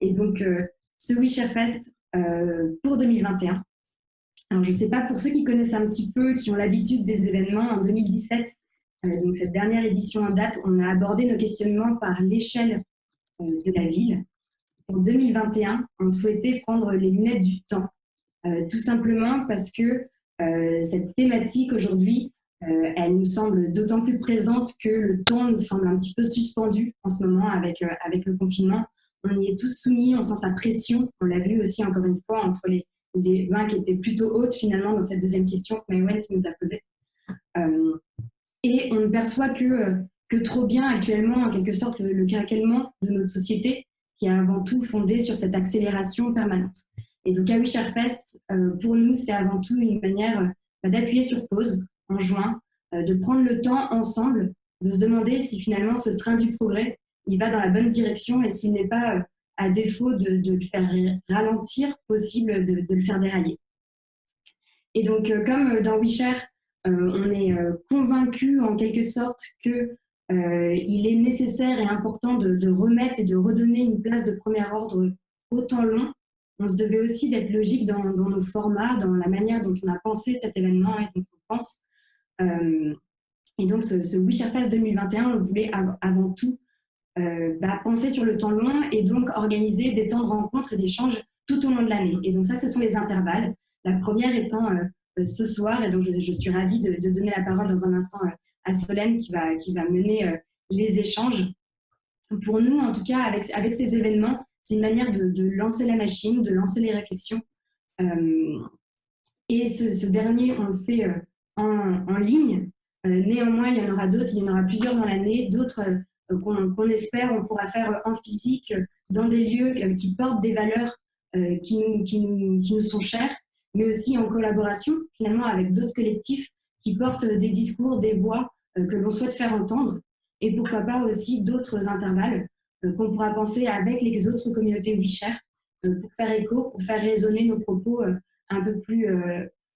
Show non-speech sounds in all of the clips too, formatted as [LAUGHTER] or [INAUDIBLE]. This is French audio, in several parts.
Et donc, ce WeShare Fest pour 2021. Alors, je ne sais pas, pour ceux qui connaissent un petit peu, qui ont l'habitude des événements, en 2017, donc cette dernière édition en date, on a abordé nos questionnements par l'échelle de la ville. Pour 2021, on souhaitait prendre les lunettes du temps, tout simplement parce que cette thématique aujourd'hui, euh, elle nous semble d'autant plus présente que le temps nous semble un petit peu suspendu en ce moment avec, euh, avec le confinement. On y est tous soumis, on sent sa pression. On l'a vu aussi encore une fois entre les, les mains qui étaient plutôt hautes finalement dans cette deuxième question que Maïwen nous a posée. Euh, et on ne perçoit que, que trop bien actuellement, en quelque sorte, le, le de notre société qui est avant tout fondé sur cette accélération permanente. Et donc, à Fest, pour nous, c'est avant tout une manière d'appuyer sur pause, en juin, euh, de prendre le temps ensemble de se demander si finalement ce train du progrès, il va dans la bonne direction et s'il n'est pas, euh, à défaut de, le faire ralentir, possible de, le faire dérailler. Et donc, euh, comme dans WeShare, on est convaincu en quelque sorte que il est nécessaire et important de, remettre et de redonner une place de premier ordre au temps long. On se devait aussi d'être logique dans, nos formats, dans la manière dont on a pensé cet événement et dont on pense euh, et donc, ce, ce Fest 2021, on voulait avant tout euh, bah, penser sur le temps long et donc organiser des temps de rencontres et d'échanges tout au long de l'année. Et donc ça, ce sont les intervalles. La première étant euh, ce soir, et donc je, suis ravie de, donner la parole dans un instant à Solène qui va, qui va mener les échanges. Pour nous, en tout cas, avec, avec ces événements, c'est une manière de, lancer la machine, de lancer les réflexions. et ce, dernier, on le fait en, ligne. Euh, néanmoins, il y en aura d'autres, il y en aura plusieurs dans l'année, d'autres euh, qu'on espère on pourra faire en physique dans des lieux euh, qui portent des valeurs qui nous, qui, nous, qui nous sont chères, mais aussi en collaboration finalement avec d'autres collectifs qui portent des discours, des voix que l'on souhaite faire entendre, et pourquoi pas aussi d'autres intervalles qu'on pourra penser avec les autres communautés WeShare pour faire écho, pour faire résonner nos propos un peu plus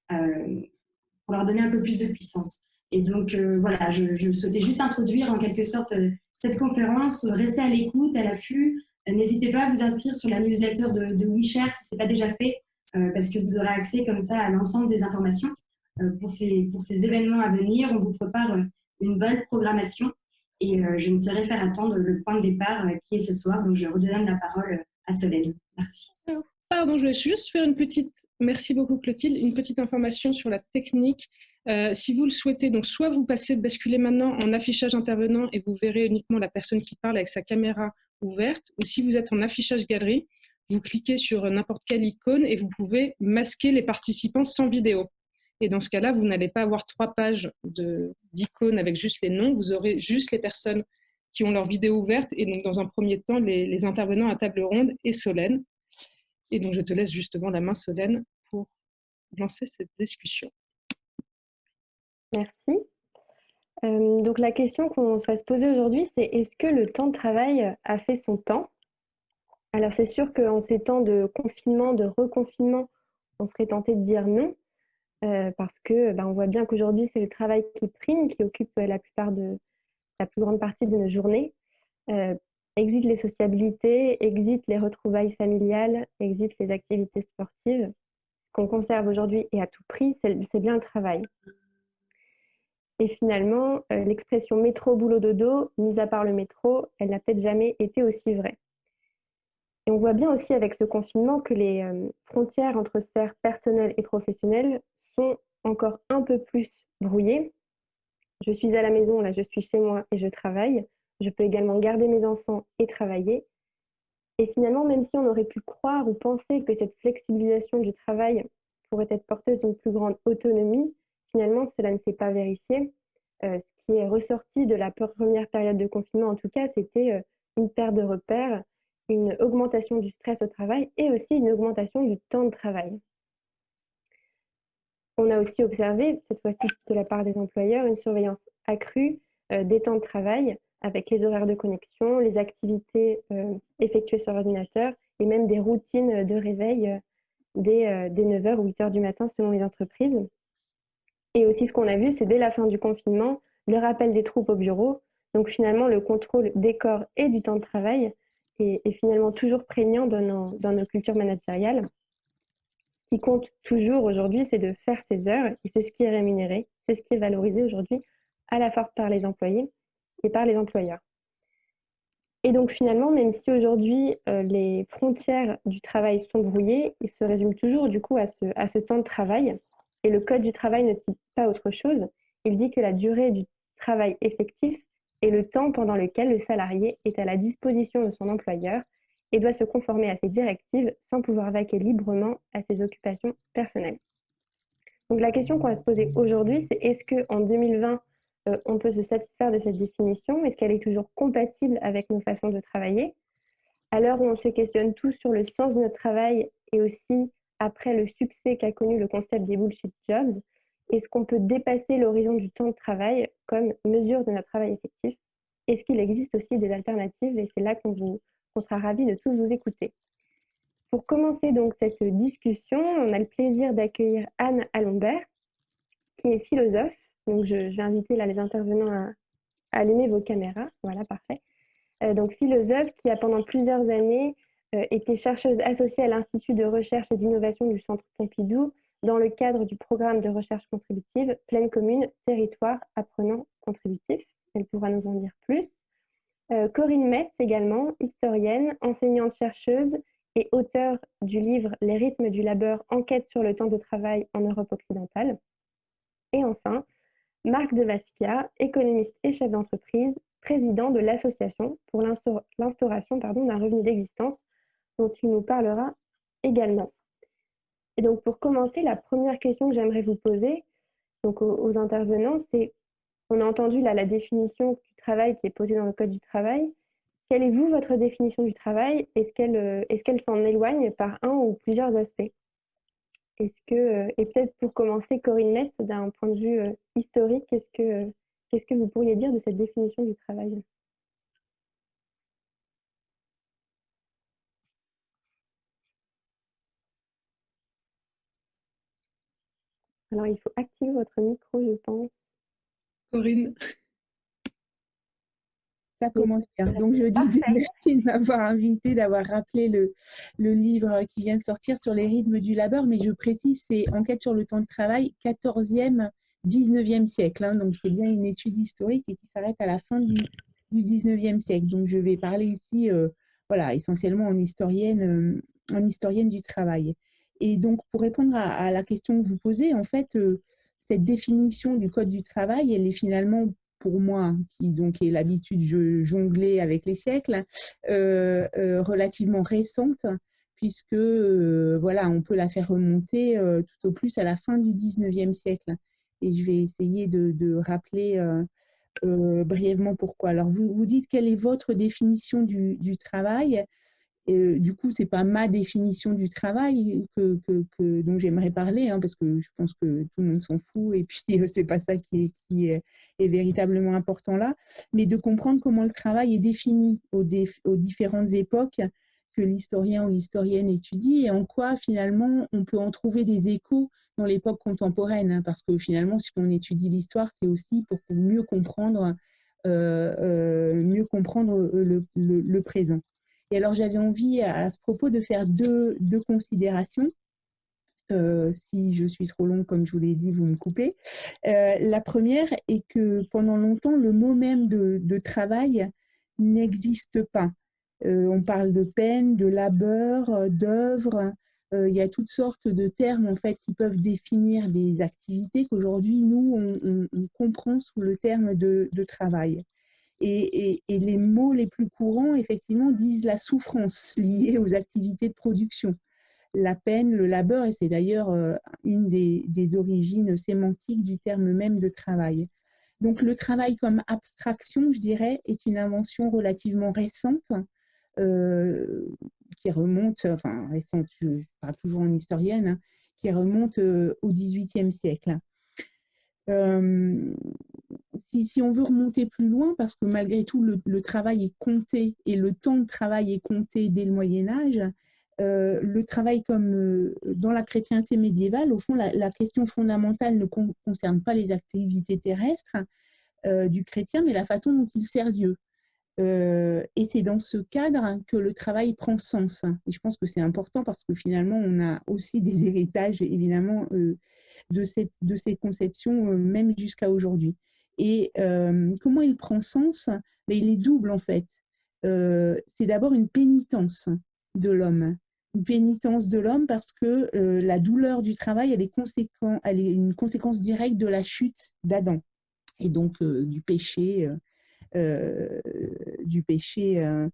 pour leur donner un peu plus de puissance. Et donc, euh, voilà, je, souhaitais juste introduire en quelque sorte euh, cette conférence, restez à l'écoute, à l'affût. Euh, n'hésitez pas à vous inscrire sur la newsletter de, de WeShare si ce n'est pas déjà fait, parce que vous aurez accès comme ça à l'ensemble des informations. pour, ces, pour ces événements à venir, on vous prépare une bonne programmation et je ne saurais faire attendre le point de départ qui est ce soir. Donc, je redonne la parole à Solène. Merci. Pardon, je vais juste faire une petite Merci beaucoup Clotilde. Une petite information sur la technique. Euh, si vous le souhaitez, donc soit vous passez, basculez maintenant en affichage intervenant et vous verrez uniquement la personne qui parle avec sa caméra ouverte, ou si vous êtes en affichage galerie, vous cliquez sur n'importe quelle icône et vous pouvez masquer les participants sans vidéo. Et dans ce cas-là, vous n'allez pas avoir trois pages d'icônes avec juste les noms, vous aurez juste les personnes qui ont leur vidéo ouverte et donc dans un premier temps les, les intervenants à table ronde et Solène. Et donc, je te laisse justement la main, Solène, pour lancer cette discussion. Merci. Euh, donc, la question qu'on va se poser aujourd'hui, c'est est-ce que le temps de travail a fait son temps? Alors, c'est sûr qu'en ces temps de confinement, de reconfinement, on serait tenté de dire non, euh, parce que ben, on voit bien qu'aujourd'hui, c'est le travail qui prime, qui occupe la plupart de la plus grande partie de nos journées. Euh, Exit les sociabilités, exit les retrouvailles familiales, exit les activités sportives. Ce qu'on conserve aujourd'hui et à tout prix, c'est bien le travail. Et finalement, euh, l'expression métro, boulot, dodo, mise à part le métro, elle n'a peut-être jamais été aussi vraie. Et on voit bien aussi avec ce confinement que les euh, frontières entre sphères personnelles et professionnelles sont encore un peu plus brouillées. Je suis à la maison, là je suis chez moi et je travaille. Je peux également garder mes enfants et travailler. Et finalement, même si on aurait pu croire ou penser que cette flexibilisation du travail pourrait être porteuse d'une plus grande autonomie, finalement, cela ne s'est pas vérifié. Euh, ce qui est ressorti de la première période de confinement, en tout cas, c'était euh, une perte de repères, une augmentation du stress au travail et aussi une augmentation du temps de travail. On a aussi observé, cette fois-ci de la part des employeurs, une surveillance accrue euh, des temps de travail avec les horaires de connexion, les activités effectuées sur l'ordinateur et même des routines de réveil euh, dès, 9h euh, ou 8h du matin selon les entreprises. Et aussi ce qu'on a vu, c'est dès la fin du confinement, le rappel des troupes au bureau, donc finalement le contrôle des corps et du temps de travail est, finalement toujours prégnant dans nos, dans nos cultures managériales. Ce qui compte toujours aujourd'hui, c'est de faire ses heures et c'est ce qui est rémunéré, c'est ce qui est valorisé aujourd'hui à la fois par les employés et par les employeurs. Et donc finalement, même si aujourd'hui euh, les frontières du travail sont brouillées, il se résume toujours du coup à ce, à ce temps de travail. Et le Code du travail ne dit pas autre chose. Il dit que la durée du travail effectif est le temps pendant lequel le salarié est à la disposition de son employeur et doit se conformer à ses directives sans pouvoir vaquer librement à ses occupations personnelles. Donc la question qu'on va se poser aujourd'hui, c'est est-ce qu'en 2020, euh, on peut se satisfaire de cette définition? Est-ce qu'elle est toujours compatible avec nos façons de travailler? À l'heure où on se questionne tous sur le sens de notre travail et aussi après le succès qu'a connu le concept des bullshit jobs, est-ce qu'on peut dépasser l'horizon du temps de travail comme mesure de notre travail effectif? Est-ce qu'il existe aussi des alternatives? Et c'est là qu'on sera ravis de tous vous écouter. Pour commencer donc cette discussion, on a le plaisir d'accueillir Anne Alombert, qui est philosophe. Donc je, vais inviter les intervenants à, allumer vos caméras. Voilà, parfait. Euh, donc philosophe qui a pendant plusieurs années euh, été chercheuse associée à l'Institut de recherche et d'innovation du Centre Pompidou dans le cadre du programme de recherche contributive Pleine Commune, Territoire Apprenant Contributif. Elle pourra nous en dire plus. Euh, Corinne Metz également, historienne, enseignante-chercheuse et auteure du livre Les rythmes du labeur, enquête sur le temps de travail en Europe occidentale. Et enfin, Marc de Vasquia, économiste et chef d'entreprise, président de l'association pour l'instauration d'un revenu d'existence dont il nous parlera également. Et donc, pour commencer, la première question que j'aimerais vous poser donc aux, intervenants, c'est on a entendu là, la définition du travail qui est posée dans le Code du travail. Quelle est, vous, votre définition du travail? Est-ce qu'elle euh, s'en éloigne par un ou plusieurs aspects? Est-ce que, euh, et peut-être pour commencer, Corinne Metz, d'un point de vue euh, historique, qu'est-ce que, qu'est-ce que vous pourriez dire de cette définition du travail? Alors, il faut activer votre micro, je pense. Corinne. Ça commence bien. Donc, je disais [LAUGHS] merci de m'avoir invité, d'avoir rappelé le, le, livre qui vient de sortir sur les rythmes du labeur, mais je précise, c'est Enquête sur le temps de travail, 14e, 19e siècle. Hein. donc, c'est bien une étude historique et qui s'arrête à la fin du, du, 19e siècle. Donc, je vais parler ici, euh, voilà, essentiellement en historienne, euh, en historienne du travail. Et donc, pour répondre à, la question que vous posez, en fait, euh, cette définition du Code du travail, elle est finalement, pour moi, qui donc est l'habitude de jongler avec les siècles, euh, euh, relativement récente, puisque voilà, on peut la faire remonter tout au plus à la fin du 19e siècle. Et je vais essayer de, rappeler brièvement pourquoi. Alors, vous, dites quelle est votre définition du travail? Et, du coup, c'est pas ma définition du travail que, que, dont j'aimerais parler, hein, parce que je pense que tout le monde s'en fout, et puis c'est pas ça qui, est, qui est, véritablement important là, mais de comprendre comment le travail est défini aux, aux différentes époques que l'historien ou l'historienne étudie, et en quoi finalement on peut en trouver des échos dans l'époque contemporaine, hein, parce que finalement, si on étudie l'histoire, c'est aussi pour mieux comprendre, euh, euh, mieux comprendre le, le présent. Et alors, j'avais envie à, ce propos de faire deux, considérations. Euh, si je suis trop longue, comme je vous l'ai dit, vous me coupez. Euh, la première est que pendant longtemps, le mot même de, travail n'existe pas. Euh, on parle de peine, de labeur, d'œuvre. il y a toutes sortes de termes en fait qui peuvent définir des activités qu'aujourd'hui nous on, comprend sous le terme de travail. Et, les mots les plus courants, effectivement, disent la souffrance liée aux activités de production, la peine, le labeur, et c'est d'ailleurs euh, une des, origines sémantiques du terme même de travail. Donc le travail comme abstraction, je dirais, est une invention relativement récente, euh, qui remonte, enfin récente, je parle toujours en historienne, hein, qui remonte euh, au XVIIIe siècle si, on veut remonter plus loin, parce que malgré tout, le, travail est compté et le temps de travail est compté dès le Moyen Âge, euh, le travail comme euh, dans la chrétienté médiévale, au fond, la, question fondamentale ne concerne pas les activités terrestres euh, du chrétien, mais la façon dont il sert Dieu. Et c'est dans ce cadre que le travail prend sens. Et je pense que c'est important parce que finalement, on a aussi des [LAUGHS] héritages, évidemment, de, cette, de ces conceptions, même jusqu'à aujourd'hui. Et comment il prend sens? Mais Il est double, en fait. c'est d'abord une pénitence de l'homme. Une pénitence de l'homme parce que la douleur du travail, elle est, elle est une conséquence directe de la chute d'Adam et donc du péché euh, du péché euh,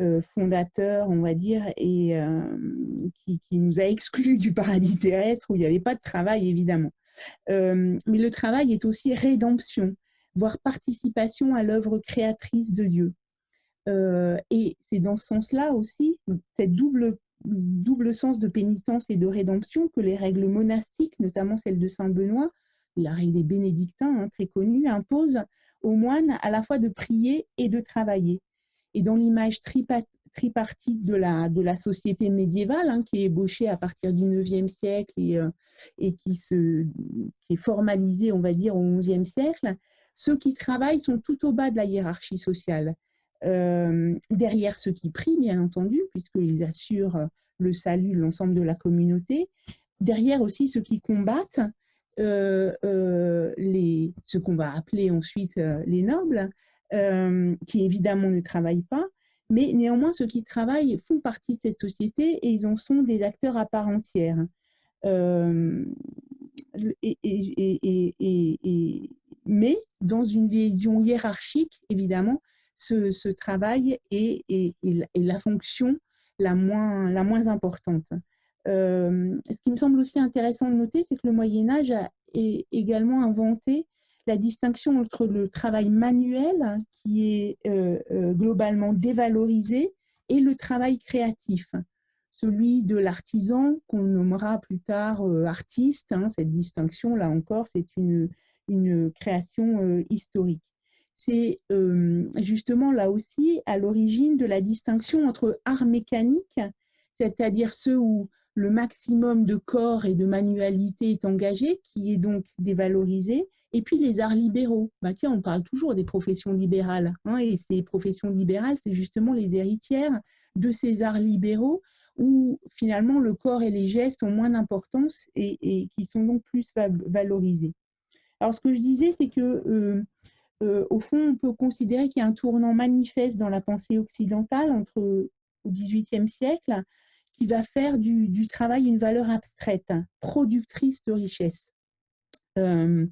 euh, fondateur, on va dire, et qui, nous a exclus du paradis terrestre où il n'y avait pas de travail, évidemment. mais le travail est aussi rédemption, voire participation à l'œuvre créatrice de Dieu. et c'est dans ce sens-là aussi, cette double, double sens de pénitence et de rédemption que les règles monastiques, notamment celle de Saint Benoît, la règle des bénédictins, hein, très connue, imposent aux moines à la fois de prier et de travailler. Et dans l'image tripartite de la, société médiévale, hein, qui est ébauchée à partir du IXe siècle et, euh, et qui, se, qui est formalisée, on va dire, au XIe siècle, ceux qui travaillent sont tout au bas de la hiérarchie sociale. Euh, derrière ceux qui prient, bien entendu, puisqu'ils assurent le salut de l'ensemble de la communauté. Derrière aussi ceux qui combattent, les, ce qu'on va appeler ensuite euh, les nobles, qui évidemment ne travaillent pas, mais néanmoins ceux qui travaillent font partie de cette société et ils en sont des acteurs à part entière. Mais dans une vision hiérarchique, évidemment, ce, travail est, la fonction la moins importante. Euh, ce qui me semble aussi intéressant de noter, c'est que le Moyen Âge a également inventé la distinction entre le travail manuel, qui est euh, euh, globalement dévalorisé, et le travail créatif, celui de l'artisan, qu'on nommera plus tard artiste. Hein, cette distinction, là encore, c'est une, création historique. C'est justement là aussi à l'origine de la distinction entre art mécanique, c'est-à-dire ceux où le maximum de corps et de manualité est engagé, qui est donc dévalorisé, et puis les arts libéraux. Bah, tiens, on parle toujours des professions libérales, hein, et ces professions libérales, c'est justement les héritières de ces arts libéraux où finalement le corps et les gestes ont moins d'importance et, qui sont donc plus valorisés. Alors ce que je disais, c'est que euh, euh, au fond, on peut considérer qu'il y a un tournant manifeste dans la pensée occidentale entre au XVIIIe siècle qui va faire du, travail une valeur abstraite, productrice de richesse. Euh,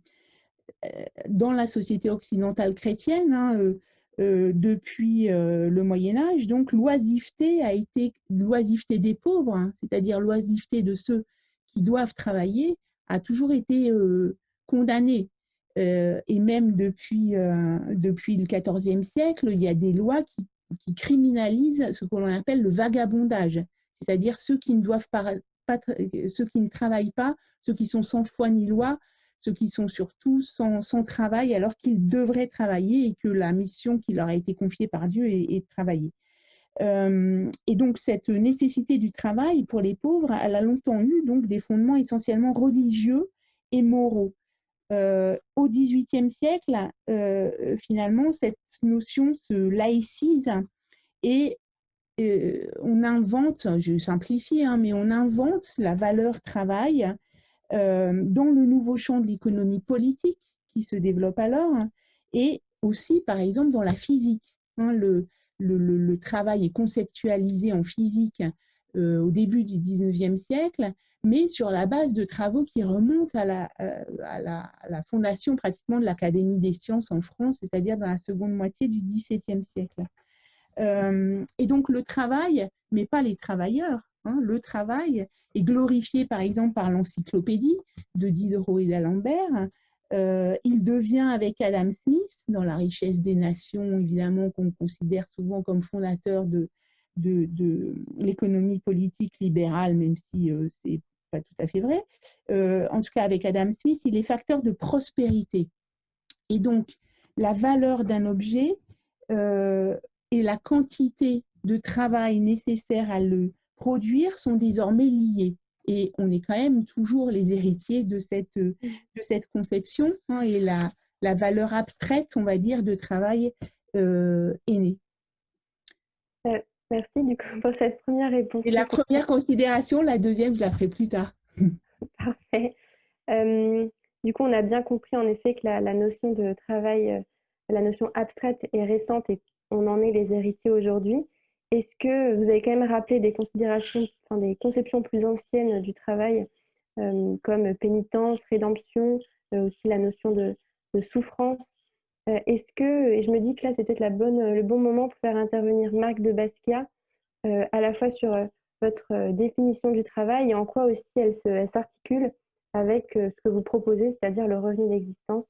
euh, dans la société occidentale chrétienne, hein, euh, depuis le Moyen Âge, donc l'oisiveté a été l'oisiveté des pauvres, hein, c'est-à-dire l'oisiveté de ceux qui doivent travailler, a toujours été condamnée. et même depuis, depuis le XIVe siècle, il y a des lois qui, qui criminalisent ce que l'on appelle le vagabondage c'est-à-dire ceux qui ne doivent pas, ceux qui ne travaillent pas, ceux qui sont sans foi ni loi, ceux qui sont surtout sans, travail alors qu'ils devraient travailler et que la mission qui leur a été confiée par Dieu est, de travailler. Euh, et donc cette nécessité du travail pour les pauvres, elle a longtemps eu donc des fondements essentiellement religieux et moraux. Euh, au XVIIIe siècle, euh, finalement, cette notion se laïcise et euh, on invente, je simplifie, hein, mais on invente la valeur travail euh, dans le nouveau champ de l'économie politique qui se développe alors et aussi, par exemple, dans la physique. Hein, le, travail est conceptualisé en physique euh, au début du 19e siècle, mais sur la base de travaux qui remontent à la, à la fondation pratiquement de l'Académie des sciences en France, c'est-à-dire dans la seconde moitié du XVIIe siècle. Euh, et donc le travail, mais pas les travailleurs, hein, le travail est glorifié par exemple par l'encyclopédie de Diderot et d'Alembert. Euh, il devient avec Adam Smith, dans La richesse des nations, évidemment, qu'on considère souvent comme fondateur de, l'économie politique libérale, même si euh, c'est pas tout à fait vrai. en tout cas, avec Adam Smith, il est facteur de prospérité. Et donc, la valeur d'un objet et la quantité de travail nécessaire à le produire sont désormais liées. Et on est quand même toujours les héritiers de cette, de cette conception. Hein, et la, la valeur abstraite, on va dire, de travail est né. Merci du coup pour cette première réponse. Et la première considération, la deuxième, je la ferai plus tard. [LAUGHS] Parfait. du coup, on a bien compris en effet que la, notion de travail, la notion abstraite est récente et on en est les héritiers aujourd'hui. Est-ce que vous avez quand même rappelé des considérations, des conceptions plus anciennes du travail, comme pénitence, rédemption, aussi la notion de, souffrance? Est-ce que, et je me dis que là, c'était le bon moment pour faire intervenir Marc de Basquiat, à la fois sur votre définition du travail et en quoi aussi elle s'articule avec ce que vous proposez, c'est-à-dire le revenu d'existence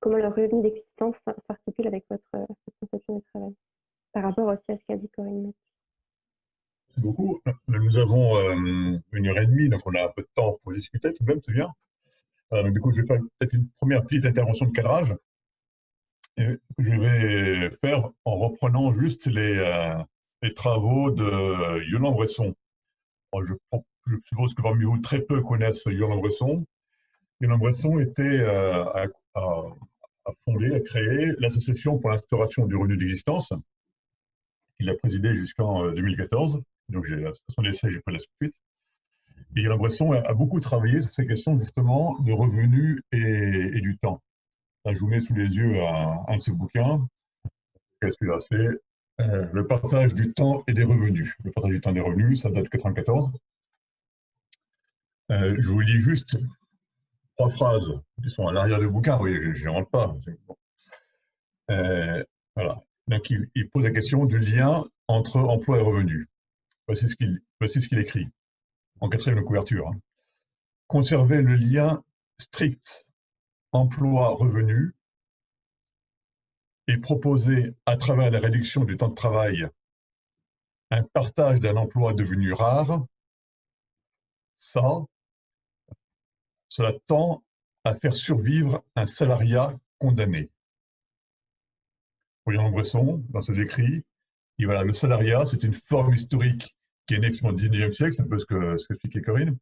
comment le revenu d'existence s'articule avec votre, conception du travail, par rapport aussi à ce qu'a dit Corinne. Merci beaucoup. Nous avons euh, une heure et demie, donc on a un peu de temps pour discuter tout de même, c'est bien. Euh, du coup, je vais faire peut-être une première petite intervention de cadrage. Je vais faire en reprenant juste les, euh, travaux de Yolande Bresson. je, je, suppose que parmi vous, très peu connaissent Yolande Bresson. Yolande Bresson était à, a fondé, a créé l'Association pour l'instauration du revenu d'existence. Il a présidé jusqu'en 2014. Euh, Donc, à son essai, j'ai pris la suite. Et Yolande Bresson a, beaucoup travaillé sur ces questions justement de revenus et, du temps. Je vous mets sous les yeux un, de ses bouquins. Celui-là, c'est euh, Le partage du temps et des revenus. Le partage du temps et des revenus, ça date de 1994. Euh, je vous lis juste trois phrases qui sont à l'arrière du bouquin, oui, je rentre pas. Euh, voilà. Donc, il, pose la question du lien entre emploi et revenu. Voici ce qu'il qu'il écrit en quatrième couverture. Hein. Conserver le lien strict emploi-revenu et proposer à travers la réduction du temps de travail un partage d'un emploi devenu rare, ça, cela tend à faire survivre un salariat condamné. Voyons Bresson, dans ses écrits, voilà, le salariat, c'est une forme historique qui est née au XIXe siècle, c'est un peu ce que ce qu'expliquait Corinne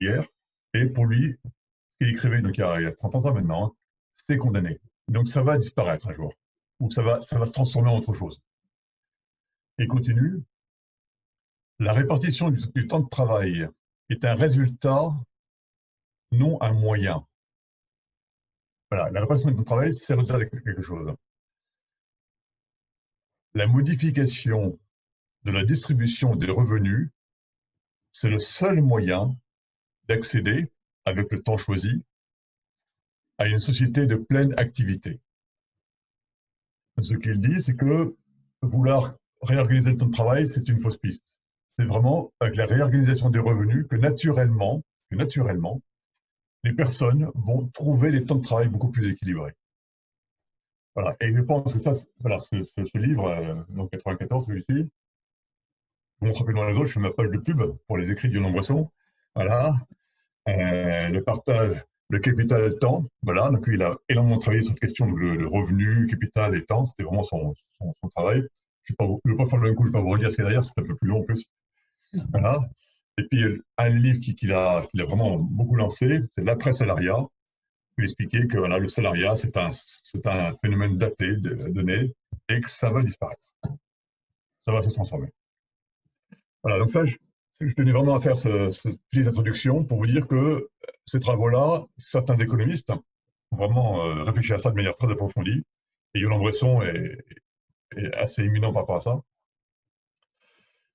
hier. Et pour lui, ce qu'il écrivait donc, il, y a, 30 ans maintenant, c'est condamné. Donc ça va disparaître un jour, ou ça va, ça va se transformer en autre chose. Et continue, la répartition du temps de travail est un résultat non un moyen. Voilà, la répartition du travail, c'est résultat quelque chose. La modification de la distribution des revenus, c'est le seul moyen d'accéder, avec le temps choisi, à une société de pleine activité. Ce qu'il dit, c'est que vouloir réorganiser le temps de travail, c'est une fausse piste. C'est vraiment avec la réorganisation des revenus que naturellement, que naturellement, les personnes vont trouver les temps de travail beaucoup plus équilibrés. Voilà. Et je pense que ça, voilà, ce, livre, euh, donc 94, celui-ci, je montre rapidement les autres, je fais ma page de pub pour les écrits Lionel Bresson. Voilà. Euh, le partage, le capital et le temps. Voilà. Donc, il a énormément travaillé sur cette question de, revenu, capital et temps. C'était vraiment son, son, travail. Je ne vais pas faire le même coup, je ne vais pas vous redire ce qu'il y a derrière, c'est un peu plus long en plus. Voilà. Et puis, un livre qu'il a, a, vraiment beaucoup lancé, c'est L'après-salariat. Il expliquait que voilà, le salariat, c'est un, phénomène daté, donné, et que ça va disparaître. Ça va se transformer. Voilà, donc ça, je, tenais vraiment à faire cette petite introduction pour vous dire que ces travaux-là, certains économistes ont vraiment euh, réfléchi à ça de manière très approfondie. Et Yolande Bresson est, est assez éminent par rapport à ça.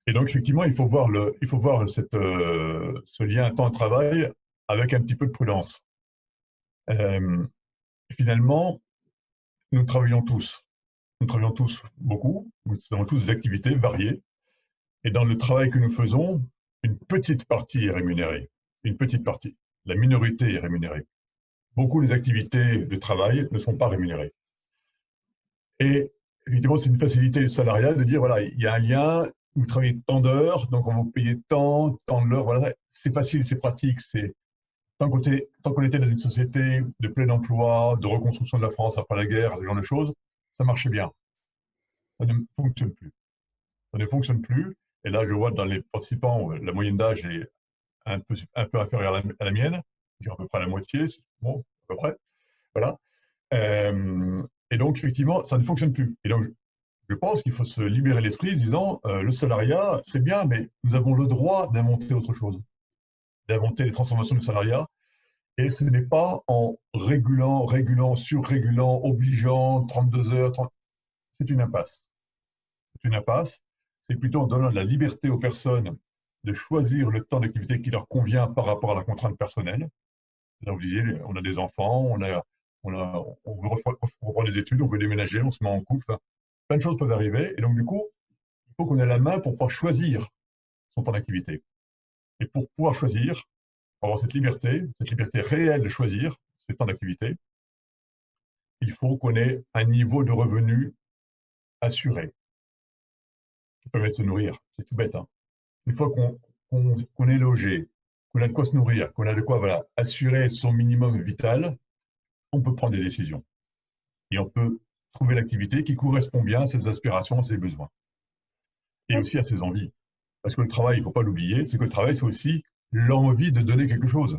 Et donc, effectivement, il faut voir, le, il faut voir cette, euh, ce lien temps-travail avec un petit peu de prudence. Euh, finalement, nous travaillons tous. Nous travaillons tous beaucoup. Nous avons tous des activités variées. Et dans le travail que nous faisons, une petite partie est rémunérée. Une petite partie. La minorité est rémunérée. Beaucoup des activités de travail ne sont pas rémunérées. Et effectivement, c'est une facilité salariale de dire, voilà, il y a un lien, vous travaillez tant d'heures, donc on vous payer tant, tant de l'heure. Voilà, c'est facile, c'est pratique. C'est tant qu'on était, dans une société de plein emploi, de reconstruction de la France après la guerre, ce genre de choses, ça marchait bien. Ça ne fonctionne plus. Ça ne fonctionne plus. Et là, je vois dans les participants, la moyenne d'âge est un peu, inférieure à la, mienne, à peu près la moitié, bon, à peu près. Voilà. Euh, Et donc, effectivement, ça ne fonctionne plus. Et donc, je pense qu'il faut se libérer l'esprit en disant euh, le salariat, c'est bien, mais nous avons le droit d'inventer autre chose, d'inventer les transformations du salariat. Et ce n'est pas en régulant, régulant, surrégulant, obligeant, 32 heures, c'est une impasse. C'est une impasse. C'est plutôt en donnant la liberté aux personnes de choisir le temps d'activité qui leur convient par rapport à la contrainte personnelle. Là, vous disiez, on a des enfants, on, a, on, a, on veut reprendre des études, on veut déménager, on se met en couple plein de choses peuvent arriver. Et donc, du coup, il faut qu'on ait la main pour pouvoir choisir son temps d'activité. Et pour pouvoir choisir, avoir cette liberté, cette liberté réelle de choisir ses temps d'activité, il faut qu'on ait un niveau de revenu assuré qui permet de se nourrir. C'est tout bête. Hein. Une fois qu'on est logé, qu'on a de quoi se nourrir, qu'on a de quoi voilà, assurer son minimum vital, on peut prendre des décisions. Et on peut trouver l'activité qui correspond bien à ses aspirations, à ses besoins. Et aussi à ses envies. Parce que le travail, il ne faut pas l'oublier, c'est que le travail, c'est aussi l'envie de donner quelque chose.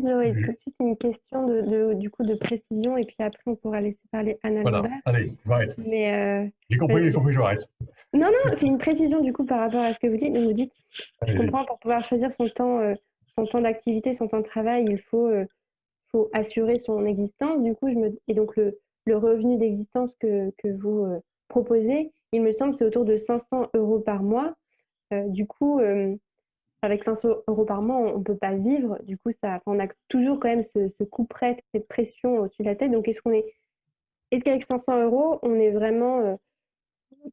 Zoé, tout de suite une question de, du coup de précision et puis après on pourra laisser parler Anna Voilà, allez, j'arrête. Euh, j'ai compris, j'ai compris, j'arrête. Non, non, c'est une précision du coup par rapport à ce que vous dites. Vous dites, je comprends, pour pouvoir choisir son temps, euh, son temps d'activité, son temps de travail, il faut, euh, faut assurer son existence. Du coup, je me... et donc le, le revenu d'existence que, vous euh, proposez, il me semble, c'est autour de 500 euros par mois. Euh, du coup, euh, avec 500 euros par mois, on ne peut pas vivre. Du coup, ça, on a toujours quand même ce, coup près, cette pression au-dessus de la tête. Donc, est-ce qu'on est, est-ce qu'avec 500 euros, on est vraiment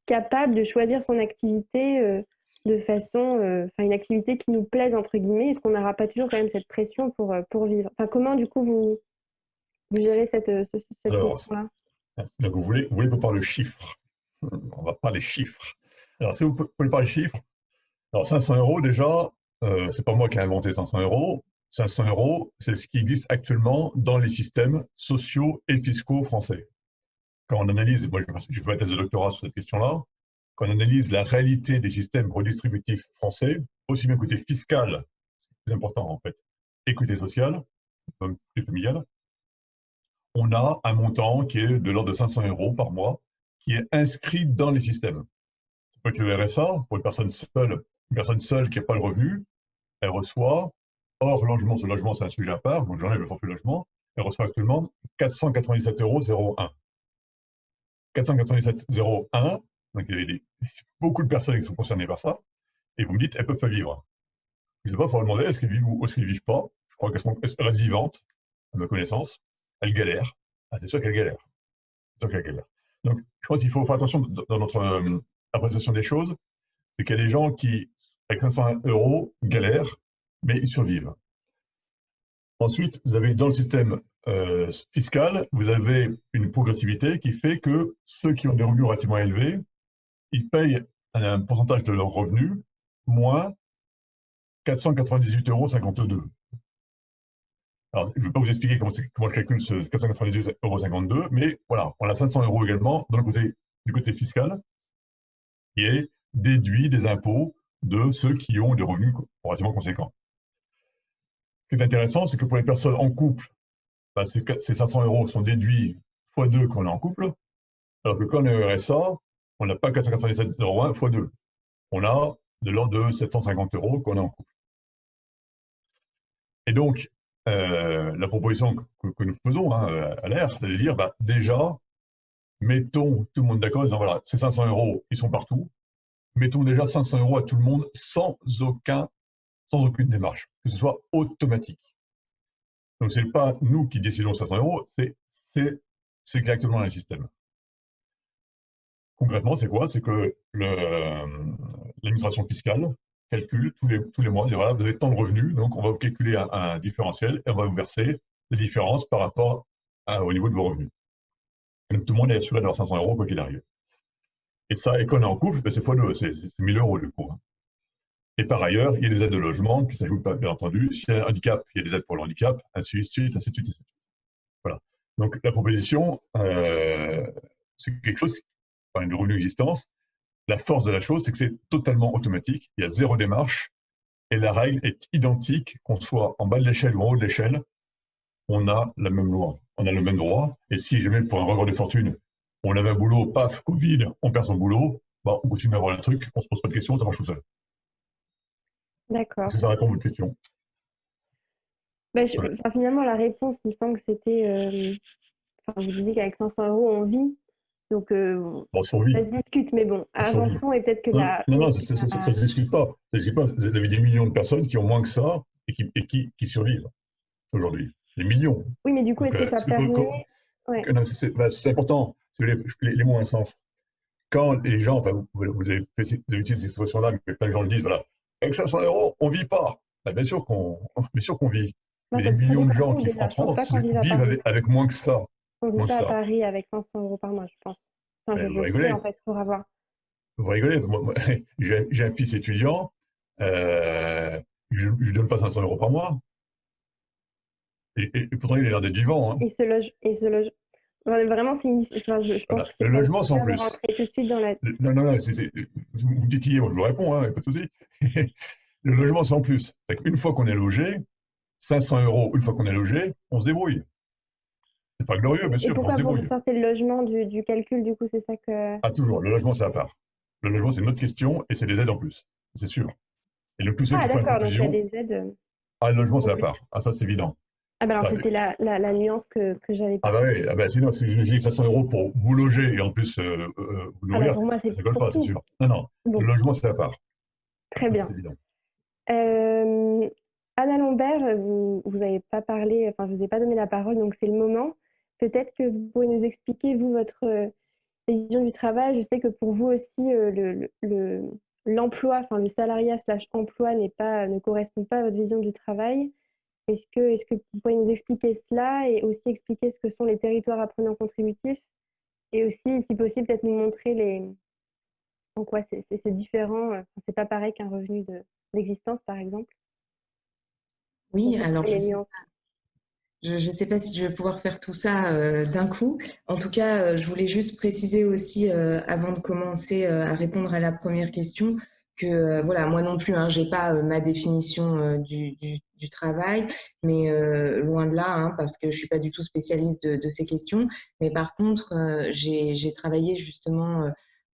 capable de choisir son activité de façon, enfin, une activité qui nous plaise entre guillemets? Est-ce qu'on n'aura pas toujours quand même cette pression pour, pour vivre? Enfin, comment du coup vous, vous gérez cette, euh, ce, question-là vous voulez, vous voulez qu'on parle de chiffres On va parler chiffres. Alors, si vous pouvez parler chiffres, alors 500 euros déjà, euh, c'est pas moi qui ai inventé 500 euros. 500 euros, c'est ce qui existe actuellement dans les systèmes sociaux et fiscaux français. Quand on analyse, moi je fais ma thèse de doctorat sur cette question-là, quand on analyse la réalité des systèmes redistributifs français, aussi bien côté fiscal, c'est plus important en fait, et côté social, et familial, on a un montant qui est de l'ordre de 500 euros par mois, qui est inscrit dans les systèmes. Ça peut être le RSA, pour une personne seule, une personne seule qui n'a pas le revenu, elle reçoit, hors logement, ce logement c'est un sujet à part, donc j'enlève le forfait logement, elle reçoit actuellement 497,01 euros. 497,01, donc il y a beaucoup de personnes qui sont concernées par ça, et vous me dites, elles peuvent pas vivre. Je ne sais pas, il faut demander, est-ce qu'elles vivent ou est-ce qu'elles ne vivent pas? Je crois qu'elles restent vivantes, à ma connaissance elle galère. Ah, c'est sûr qu'elle galère. C'est sûr qu'elle galère. Donc, je pense qu'il faut faire attention dans notre euh, appréciation des choses, c'est qu'il y a des gens qui, avec 500 euros, galèrent, mais ils survivent. Ensuite, vous avez dans le système euh, fiscal, vous avez une progressivité qui fait que ceux qui ont des revenus relativement élevés, ils payent un, pourcentage de leurs revenus moins 498,52 euros. Alors, je ne vais pas vous expliquer comment, je calcule ce 498,52 euros, mais voilà, on a 500 euros également dans le côté, du côté fiscal, qui est déduit des impôts de ceux qui ont des revenus relativement conséquents. Ce qui est intéressant, c'est que pour les personnes en couple, bah, ces 500 euros sont déduits x 2 quand on est en couple, alors que quand on est au RSA, on n'a pas 497 euros x 2. On a de l'ordre de 750 euros quand on est en couple. Et donc, euh, la proposition que, nous faisons hein, à l'air, c'est de dire, bah, déjà, mettons tout le monde d'accord ces 500 euros, ils sont partout. Mettons déjà 500 euros à tout le monde sans, aucun, sans aucune démarche, que ce soit automatique. Donc, ce n'est pas nous qui décidons 500 euros, c'est exactement le système. Concrètement, c'est quoi? C'est que l'administration fiscale calcule tous les, tous les mois, voilà, vous avez tant de revenus, donc on va vous calculer un, différentiel et on va vous verser les différences par rapport au niveau de vos revenus. tout le monde est assuré d'avoir 500 euros quoi qu'il arrive. Et ça, et quand on est en couple, ben, c'est fois deux, c'est 1000 euros du coup. Hein. Et par ailleurs, il y a des aides de logement qui s'ajoutent, bien entendu. S'il y a un handicap, il y a des aides pour le handicap, ainsi de suite, ainsi de suite, ainsi de suite. Voilà. Donc la proposition, euh, c'est quelque chose, enfin, une revenu d'existence, la force de la chose, c'est que c'est totalement automatique, il y a zéro démarche, et la règle est identique, qu'on soit en bas de l'échelle ou en haut de l'échelle, on a la même loi. on a le même droit. Et si jamais pour un record de fortune, on avait un boulot, paf, Covid, on perd son boulot, bah, on continue à avoir le truc, on se pose pas de questions, ça marche tout seul. D'accord. ça répond à votre question bah, Finalement, la réponse, il me semble que c'était. Euh, vous disiez qu'avec 500 euros, on vit. Donc, euh, bon, ça se discute, mais bon, avançons et peut-être que non, la. Non, non, ça ne se discute pas. Ça se discute pas. Vous avez des millions de personnes qui ont moins que ça et qui, et qui, qui survivent aujourd'hui. Des millions. Oui, mais du coup, est-ce que ça permet. Ouais. Bah, c'est important. Les, les, les, mots ont un sens. Quand les gens, enfin, vous, vous, avez, fait, vous avez utilisé cette expression-là, mais plein de gens le disent, voilà, avec 500 euros, on ne vit pas. Bah, bien sûr qu'on [LAUGHS] vit. mais les millions de gens qui en France vivent avec, moins que ça. On vit pas à Paris avec 500 euros par mois, je pense. Enfin, je, vous sais, en fait, pour avoir. Vous rigolez. [LAUGHS] J'ai un fils étudiant, euh, je ne donne pas 500 euros par mois. Et, pourtant, il a l'air d'être vivant. Hein. Il se loge. Il se loge. Vraiment, c'est une. Enfin, je, pense que le logement, c'est en plus. Tout de suite dans la... Non, non, non. Vous me hier, je vous réponds, hein, pas de souci. le logement, c'est en plus. C'est qu'une fois qu'on est logé, 500 euros, une fois qu'on est logé, on se débrouille. C'est pas glorieux. Et pourquoi vous sortez le logement du, du, calcul, du coup, c'est ça que. Ah, toujours. Le logement, c'est à part. Le logement, c'est une autre question et c'est des aides en plus. C'est sûr. Et le plus ah, d'accord, donc il y a des aides. Ah, le logement, c'est à part. Ah, ça, c'est évident. Ah, bah alors, c'était la, la, la, nuance que, que j'avais. Ah, bah oui, ah bah, sinon, si je dis 500 euros pour vous loger et en plus euh, euh, vous nourrir, ah bah pour moi, ça ne colle pas, c'est sûr. Non, non. Le logement, c'est à part. Très bien. Euh, Anna Lambert, vous n'avez pas parlé, enfin, je ne vous ai pas donné la parole, donc c'est le moment. Peut-être que vous pouvez nous expliquer, vous, votre euh, vision du travail. Je sais que pour vous aussi, euh, le, l'emploi, enfin le salariat slash emploi n'est pas, ne correspond pas à votre vision du travail. Est-ce que, est que vous pouvez nous expliquer cela et aussi expliquer ce que sont les territoires apprenants contributifs et aussi, si possible, peut-être nous montrer les, en quoi c'est différent. C'est pas pareil qu'un revenu d'existence, par exemple. Oui, alors je ne sais pas si je vais pouvoir faire tout ça euh, d'un coup. En tout cas, euh, je voulais juste préciser aussi, euh, avant de commencer à répondre à la première question, que voilà, moi non plus, hein, j'ai pas ma définition du, du, travail, mais loin de là, hein, parce que je suis pas du tout spécialiste de, de ces questions. Mais par contre, j'ai travaillé justement euh,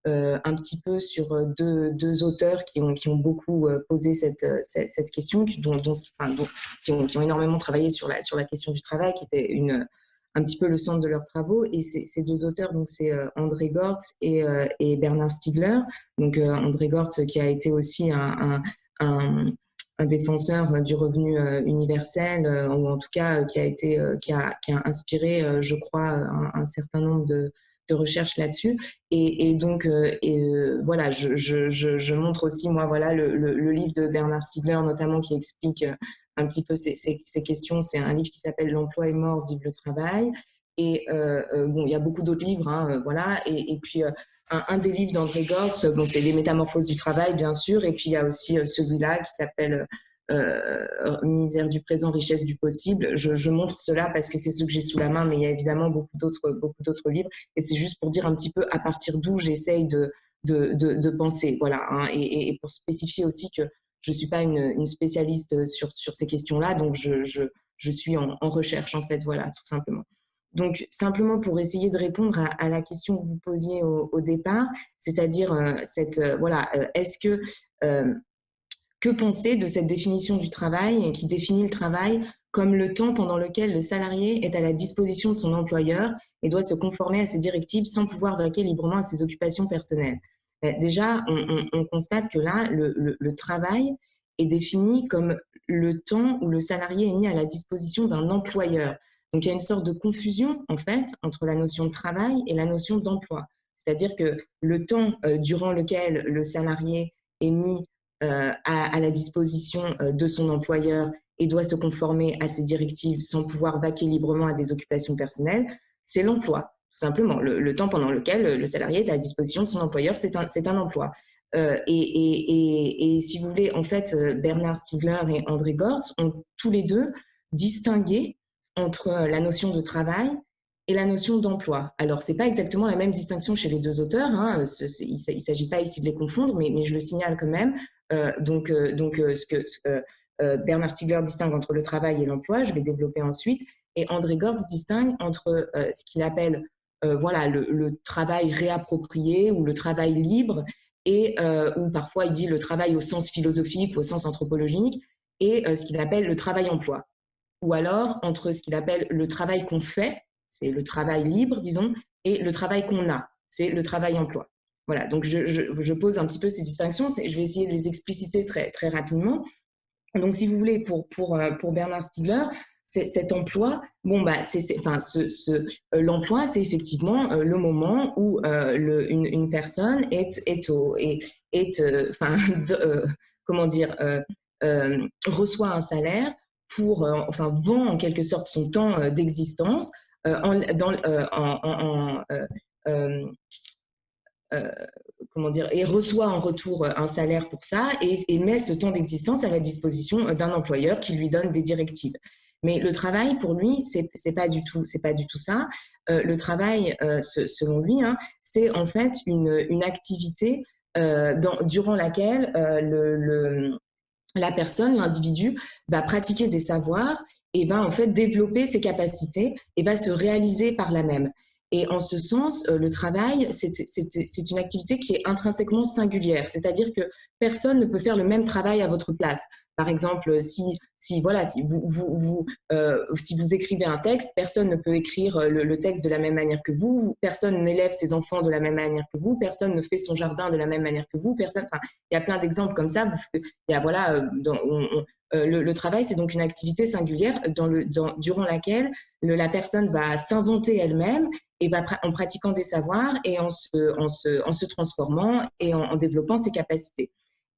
un petit peu sur euh, deux, auteurs qui ont, qui ont beaucoup euh, posé cette, cette, question, qui, ont, énormément travaillé sur la, sur la question du travail, qui était une, un petit peu le centre de leurs travaux. Et ces deux auteurs, donc c'est André Gortz et, et, Bernard Stiegler. Donc André Gortz qui a été aussi un, un, un défenseur du revenu universel, ou en tout cas qui a été, qui a, qui a inspiré, je crois, un, certain nombre de, de recherche là-dessus. Et, donc, euh, et, euh, voilà, je, montre aussi, moi, voilà, le, livre de Bernard Stiegler, notamment, qui explique euh, un petit peu ces, questions. C'est un livre qui s'appelle L'emploi est mort, vive le travail. Et bon, il y a beaucoup d'autres livres, hein, voilà. Et, puis, un, un, des livres d'André Gortz, bon, c'est Les métamorphoses du travail, bien sûr. Et puis, il y a aussi celui-là qui s'appelle euh, misère du présent, richesse du possible. Je, montre cela parce que c'est ce que j'ai sous la main, mais il y a évidemment beaucoup d'autres, beaucoup d'autres livres. Et c'est juste pour dire un petit peu à partir d'où j'essaye de, de, de, penser. Voilà. Hein. et, pour spécifier aussi que je ne suis pas une, spécialiste sur, sur ces questions-là, donc je, je, je suis en, recherche, en fait, voilà, tout simplement. Donc, simplement pour essayer de répondre à, la question que vous posiez au, départ, c'est-à-dire, euh, cette, euh, voilà, est-ce que que penser de cette définition du travail qui définit le travail comme le temps pendant lequel le salarié est à la disposition de son employeur et doit se conformer à ses directives sans pouvoir vaquer librement à ses occupations personnelles ben, Déjà, on, constate que là, le, travail est défini comme le temps où le salarié est mis à la disposition d'un employeur. Donc, il y a une sorte de confusion, en fait, entre la notion de travail et la notion d'emploi. C'est-à-dire que le temps euh, durant lequel le salarié est mis euh, à, la disposition euh, de son employeur et doit se conformer à ses directives sans pouvoir vaquer librement à des occupations personnelles, c'est l'emploi, tout simplement. Le, temps pendant lequel le salarié est à la disposition de son employeur, c'est un, un, emploi. Euh, et, et, et, si vous voulez, en fait, Bernard Stiegler et André Gortz ont tous les deux distingué entre la notion de travail et la notion d'emploi. Alors, ce n'est pas exactement la même distinction chez les deux auteurs, hein. il ne s'agit pas ici de les confondre, mais, je le signale quand même. Euh, donc, euh, donc euh, ce que Bernard Stiegler distingue entre le travail et l'emploi, je vais développer ensuite, Et André Gortz distingue entre ce qu'il appelle voilà, le, travail réapproprié ou le travail libre, et ou parfois il dit le travail au sens philosophique ou au sens anthropologique, et ce qu'il appelle le travail-emploi. Ou alors entre ce qu'il appelle le travail qu'on fait, c'est le travail libre, disons, et le travail qu'on a, c'est le travail-emploi. Voilà, donc je, pose un petit peu ces distinctions, je vais essayer de les expliciter très, très rapidement. Donc, si vous voulez, pour, pour, euh, pour Bernard Stiegler, cet emploi, bon bah, c'est, enfin, ce, ce euh, l'emploi, c'est effectivement euh, le moment où le, une, personne est, est, au, est enfin, [LAUGHS] comment dire, reçoit un salaire pour, enfin, vend en quelque sorte son temps d'existence euh, et reçoit en retour un salaire pour ça et, met ce temps d'existence à la disposition d'un employeur qui lui donne des directives. Mais le travail, pour lui, c'est pas pas du tout ça. Euh, le travail, euh, selon lui, hein, c'est en fait une, une activité dans, durant laquelle le, la personne, l'individu, va pratiquer des savoirs et va en fait développer ses capacités et va se réaliser par la même. Et en ce sens, euh, le travail, c'est une activité qui est intrinsèquement singulière, c'est-à-dire que personne ne peut faire le même travail à votre place. Par exemple, si, si, voilà, si, vous, vous, euh, si vous écrivez un texte, personne ne peut écrire euh, le, texte de la même manière que vous, personne n'élève ses enfants de la même manière que vous, personne ne fait son jardin de la même manière que vous, personne, il y a plein d'exemples comme ça. il y a, voilà, le, travail, c'est donc une activité singulière durant laquelle la personne va s'inventer elle-même et va en pratiquant des savoirs et en se, se, transformant et en, développant ses capacités.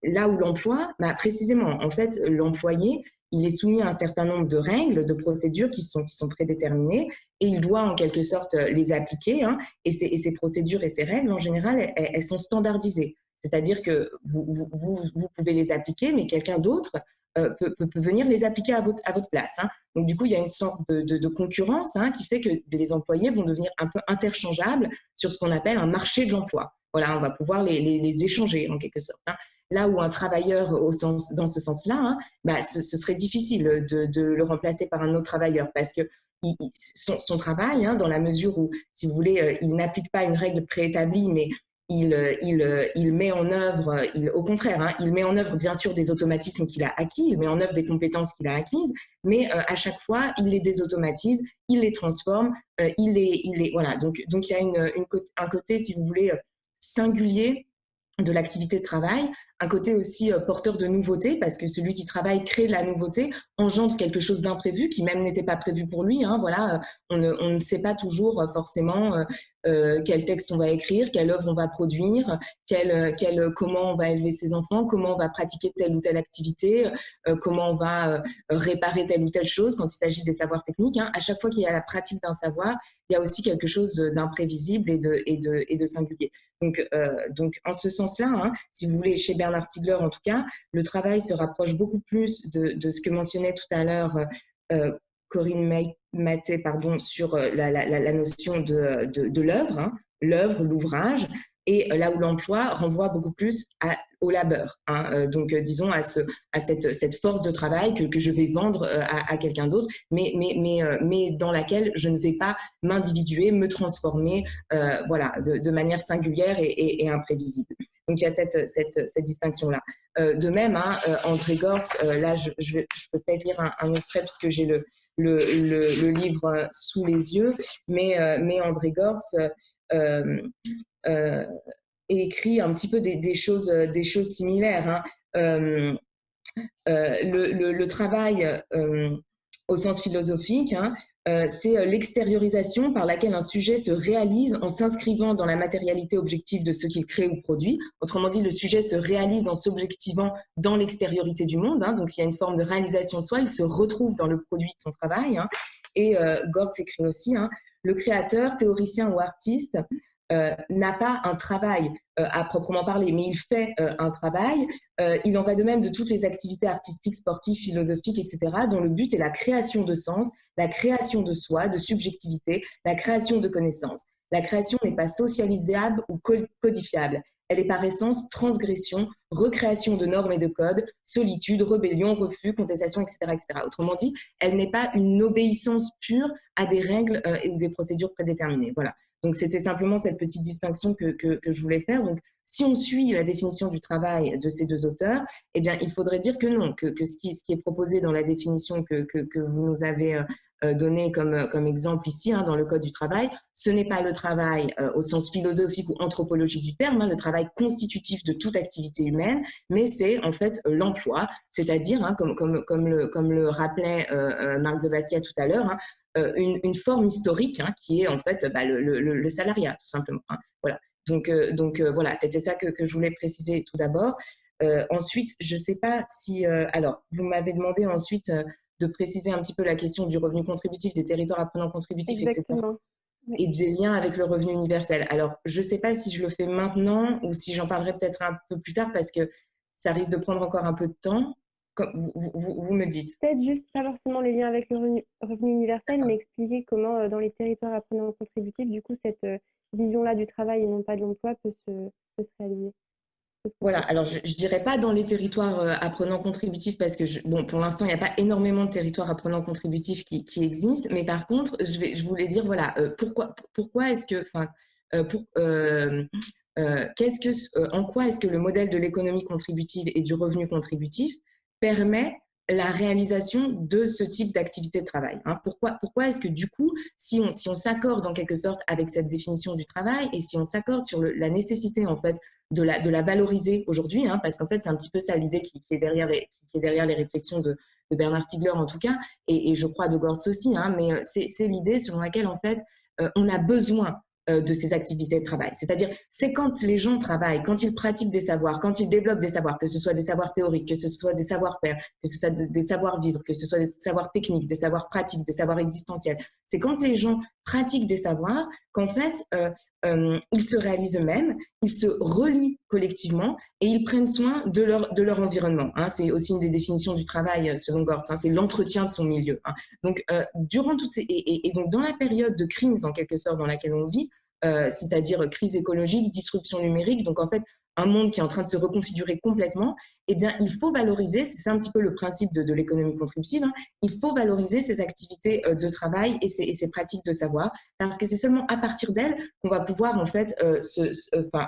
Là où l'emploi, bah précisément, en fait, l'employé, il est soumis à un certain nombre de règles, de procédures qui sont, prédéterminées et il doit en quelque sorte les appliquer. Hein, et, ces, procédures et ces règles, en général, elles, sont standardisées. C'est-à-dire que vous, pouvez les appliquer, mais quelqu'un d'autre euh, peut, venir les appliquer à votre, à votre place. Hein. Donc, du coup, il y a une sorte de, concurrence hein, qui fait que les employés vont devenir un peu interchangeables sur ce qu'on appelle un marché de l'emploi. Voilà, on va pouvoir les, les, échanger en quelque sorte. Hein. Là où un travailleur, au sens, dans ce sens-là, bah, ce, serait difficile de, le remplacer par un autre travailleur parce que son, son, travail, dans la mesure où, si vous voulez, euh, il n'applique pas une règle préétablie, mais il, euh, euh, met en œuvre, au contraire, hein, il met en œuvre bien sûr des automatismes qu'il a acquis, il met en œuvre des compétences qu'il a acquises, mais euh, à chaque fois, il les désautomatise, il les transforme, il les, il voilà. Donc, donc il y a un côté, si vous voulez, singulier de l'activité de travail, un côté aussi porteur de nouveautés, parce que celui qui travaille crée la nouveauté, engendre quelque chose d'imprévu qui même n'était pas prévu pour lui. Hein, voilà, on ne, on ne, sait pas toujours forcément euh, quel texte on va écrire, quelle œuvre on va produire, quel, quel, comment on va élever ses enfants, comment on va pratiquer telle ou telle activité, euh, comment on va euh, réparer telle ou telle chose quand il s'agit des savoirs techniques. Hein. À chaque fois qu'il y a la pratique d'un savoir, il y a aussi quelque chose d'imprévisible et de, singulier. Donc, donc en ce sens-là, hein, si vous voulez, chez Bernard Stiegler en tout cas, le travail se rapproche beaucoup plus de, ce que mentionnait tout à l'heure Corinne Maté sur euh, la, notion de, de, l'œuvre, hein, l'œuvre, l'ouvrage, et euh, là où l'emploi renvoie beaucoup plus à, au labeur. Hein, euh, donc, disons, à, ce, à cette, cette, force de travail que, je vais vendre à, quelqu'un d'autre, mais, mais, mais, mais dans laquelle je ne vais pas m'individuer, me transformer voilà, de, manière singulière et, imprévisible. Donc, il y a cette, cette, cette distinction-là. de même, hein, André Gortz, là, je, je, peux peut-être lire un, extrait puisque j'ai le, le, le, livre sous les yeux, mais, euh, mais André Gortz euh, euh, écrit un petit peu des, choses, des choses similaires. Hein. Le, le, travail au sens philosophique, hein, euh, c'est euh, l'extériorisation par laquelle un sujet se réalise en s'inscrivant dans la matérialité objective de ce qu'il crée ou produit. Autrement dit, le sujet se réalise en s'objectivant dans l'extériorité du monde. Hein. donc, s'il y a une forme de réalisation de soi, il se retrouve dans le produit de son travail. Et euh, Gord s'écrit aussi, le créateur, théoricien ou artiste euh, n'a pas un travail euh, à proprement parler, mais il fait euh, un travail. il en va de même de toutes les activités artistiques, sportives, philosophiques, etc., dont le but est la création de sens, la création de soi, de subjectivité, la création de connaissances. La création n'est pas socialisable ou codifiable. elle est par essence transgression, recréation de normes et de codes, solitude, rébellion, refus, contestation, etc. etc. Autrement dit, elle n'est pas une obéissance pure à des règles euh, ou des procédures prédéterminées. Voilà. Donc, c'était simplement cette petite distinction que, que, je voulais faire. Donc, si on suit la définition du travail de ces deux auteurs, eh bien, il faudrait dire que non, que, que ce, qui, est proposé dans la définition que, vous nous avez euh, euh, donné comme, comme exemple ici, hein, dans le Code du travail, ce n'est pas le travail euh, au sens philosophique ou anthropologique du terme, hein, le travail constitutif de toute activité humaine, mais c'est en fait l'emploi, c'est-à-dire, hein, comme, comme, comme, le, comme le rappelait Marc de Basquiat tout à l'heure, euh, une, une, forme historique hein, qui est en fait bah, le, le, le, salariat, tout simplement. Hein. Voilà. Donc, euh, donc euh, voilà, c'était ça que, que, je voulais préciser tout d'abord. ensuite, je ne sais pas si... alors, vous m'avez demandé ensuite de préciser un petit peu la question du revenu contributif, des territoires apprenants contributifs, Exactement. etc. Et des liens avec le revenu universel. Alors, je ne sais pas si je le fais maintenant ou si j'en parlerai peut-être un peu plus tard parce que ça risque de prendre encore un peu de temps vous, me dites. Peut-être juste pas forcément les liens avec le revenu, universel, mais expliquer comment euh, dans les territoires apprenants contributifs, du coup, cette euh, vision-là du travail et non pas de l'emploi peut se, peut se réaliser. Voilà, alors je ne dirais pas dans les territoires euh, apprenants contributifs parce que, bon, pour l'instant, il n'y a pas énormément de territoires apprenants contributifs qui, qui existent, mais par contre, je, vais, je voulais dire, voilà, pourquoi, pourquoi est-ce que, enfin, pour, que, en quoi est-ce que le modèle de l'économie contributive et du revenu contributif permet la réalisation de ce type d'activité de travail. Hein. Pourquoi, pourquoi est-ce que du coup, si on, si on s'accorde en quelque sorte avec cette définition du travail et si on s'accorde sur la nécessité en fait de la, de la valoriser aujourd'hui, hein, parce qu'en fait c'est un petit peu ça l'idée qui, est derrière les, qui est derrière les réflexions de, Bernard Stiegler en tout cas, et, je crois de Gortz aussi, hein, mais euh, c'est l'idée selon laquelle en fait euh, on a besoin de ces activités de travail. C'est-à-dire, c'est quand les gens travaillent, quand ils pratiquent des savoirs, quand ils développent des savoirs, que ce soit des savoirs théoriques, que ce soit des savoir-faire, que ce soit des savoirs-vivre, que ce soit des savoirs techniques, des savoirs pratiques, des savoirs existentiels. C'est quand les gens pratiquent des savoirs qu'en fait, euh, euh, ils se réalisent eux-mêmes, ils se relient collectivement et ils prennent soin de leur, de leur environnement. Hein. C'est aussi une des définitions du travail selon Gortz, hein. c'est l'entretien de son milieu. Hein. Donc, durant toutes ces, et, donc dans la période de crise en quelque sorte dans laquelle on vit, euh, c'est-à-dire crise écologique, disruption numérique, donc en fait un monde qui est en train de se reconfigurer complètement, eh bien, il faut valoriser, c'est un petit peu le principe de, l'économie contributive, hein, il faut valoriser ces activités euh, de travail et ces, pratiques de savoir, parce que c'est seulement à partir d'elles qu'on va pouvoir en fait euh,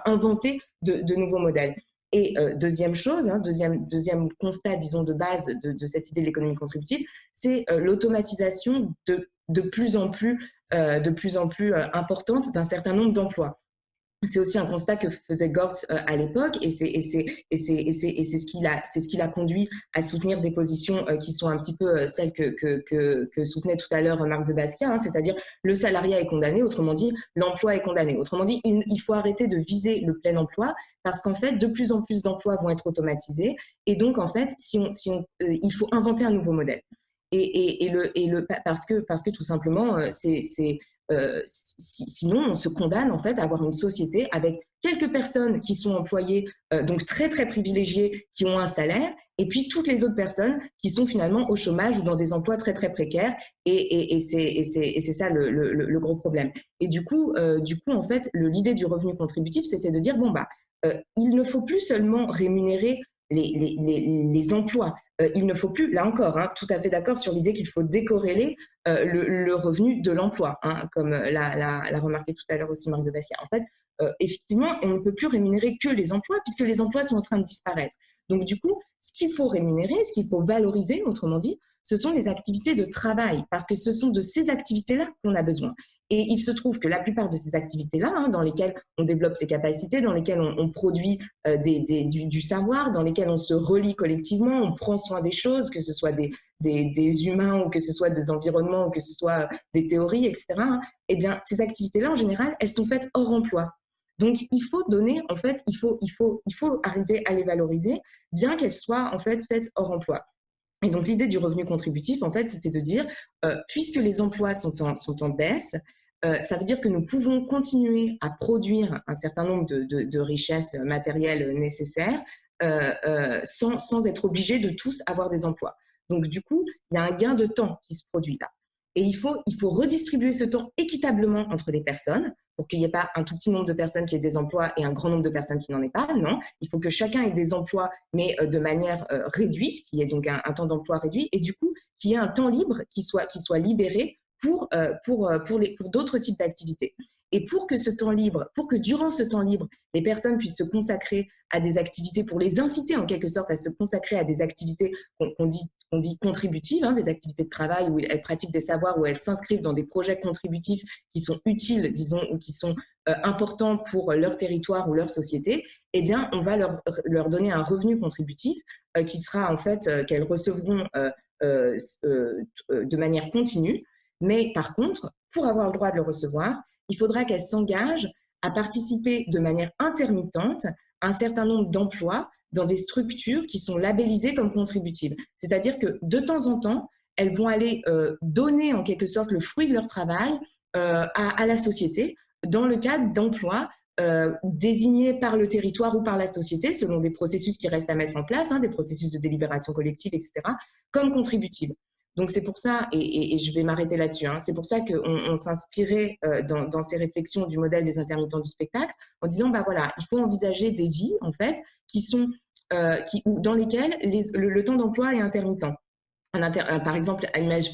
inventer de, nouveaux modèles. Et deuxième chose, hein, deuxième, deuxième constat, disons, de base de, cette idée de l'économie contributive, c'est l'automatisation de, de plus en plus euh, de plus en plus euh, importante d'un certain nombre d'emplois. C'est aussi un constat que faisait Gortz euh, à l'époque et c'est ce qui l'a ce qui l'a conduit à soutenir des positions qui sont un petit peu celles que, que, que, soutenait tout à l'heure Marc de Basquiat, hein, c'est-à-dire le salariat est condamné, autrement dit l'emploi est condamné. Autrement dit, il, faut arrêter de viser le plein emploi parce qu'en fait, de plus en plus d'emplois vont être automatisés et donc en fait, si on, si on, il faut inventer un nouveau modèle. Et, le, et le, parce, que, parce que tout simplement, euh, c'est euh, sinon, on se condamne en fait à avoir une société avec quelques personnes qui sont employées, euh, donc très très privilégiées, qui ont un salaire, et puis toutes les autres personnes qui sont finalement au chômage ou dans des emplois très très précaires, et, c'est ça le, gros problème. Et du coup, du coup en fait, l'idée du revenu contributif, c'était de dire bon bah, il ne faut plus seulement rémunérer les, emplois. Euh, il ne faut plus, là encore, hein, tout à fait d'accord sur l'idée qu'il faut décorréler euh, le, revenu de l'emploi, hein, comme l'a remarqué tout à l'heure aussi Marc de Basquiat. En fait, euh, effectivement, on ne peut plus rémunérer que les emplois puisque les emplois sont en train de disparaître. Donc du coup, ce qu'il faut rémunérer, ce qu'il faut valoriser, autrement dit, ce sont les activités de travail, parce que ce sont de ces activités-là qu'on a besoin. Et il se trouve que la plupart de ces activités-là, hein, dans lesquelles on développe ses capacités, dans lesquelles on, produit euh, du, savoir, dans lesquelles on se relie collectivement, on prend soin des choses, que ce soit des, humains ou que ce soit des environnements ou que ce soit des théories, etc. Hein, eh bien, ces activités-là, en général, elles sont faites hors emploi. Donc, il faut donner, en fait, il faut, il faut, il faut arriver à les valoriser, bien qu'elles soient en fait faites hors emploi. Et donc, l'idée du revenu contributif, en fait, c'était de dire, euh, puisque les emplois sont en, sont en baisse, euh, ça veut dire que nous pouvons continuer à produire un certain nombre de, richesses matérielles nécessaires euh, sans, être obligés de tous avoir des emplois. Donc, du coup, il y a un gain de temps qui se produit là. Et il faut, il faut redistribuer ce temps équitablement entre les personnes pour qu'il n'y ait pas un tout petit nombre de personnes qui aient des emplois et un grand nombre de personnes qui n'en aient pas. Non, il faut que chacun ait des emplois, mais euh, de manière euh, réduite, qui ait donc un, temps d'emploi réduit, et du coup, qu'il y ait un temps libre qui soit, qui soit libéré pour, euh, pour, pour, pour d'autres types d'activités. Et pour que ce temps libre, pour que durant ce temps libre, les personnes puissent se consacrer à des activités, pour les inciter en quelque sorte à se consacrer à des activités qu'on dit, dit contributives, hein, des activités de travail où elles pratiquent des savoirs, où elles s'inscrivent dans des projets contributifs qui sont utiles, disons, ou qui sont euh, importants pour leur territoire ou leur société, eh bien, on va leur, leur donner un revenu contributif euh, qui sera en fait, euh, qu'elles recevront de manière continue. Mais par contre, pour avoir le droit de le recevoir, il faudra qu'elle s'engage à participer de manière intermittente à un certain nombre d'emplois dans des structures qui sont labellisées comme contributives. C'est-à-dire que de temps en temps, elles vont aller euh, donner en quelque sorte le fruit de leur travail euh, à, la société dans le cadre d'emplois euh, désignés par le territoire ou par la société, selon des processus qui restent à mettre en place, hein, des processus de délibération collective, etc., comme contributives. Donc c'est pour ça, et, je vais m'arrêter là-dessus, hein, c'est pour ça qu'on on, s'inspirait euh, dans, ces réflexions du modèle des intermittents du spectacle en disant, bah voilà, il faut envisager des vies, en fait, qui sont, euh, qui, dans lesquelles le, temps d'emploi est intermittent. Euh, par exemple,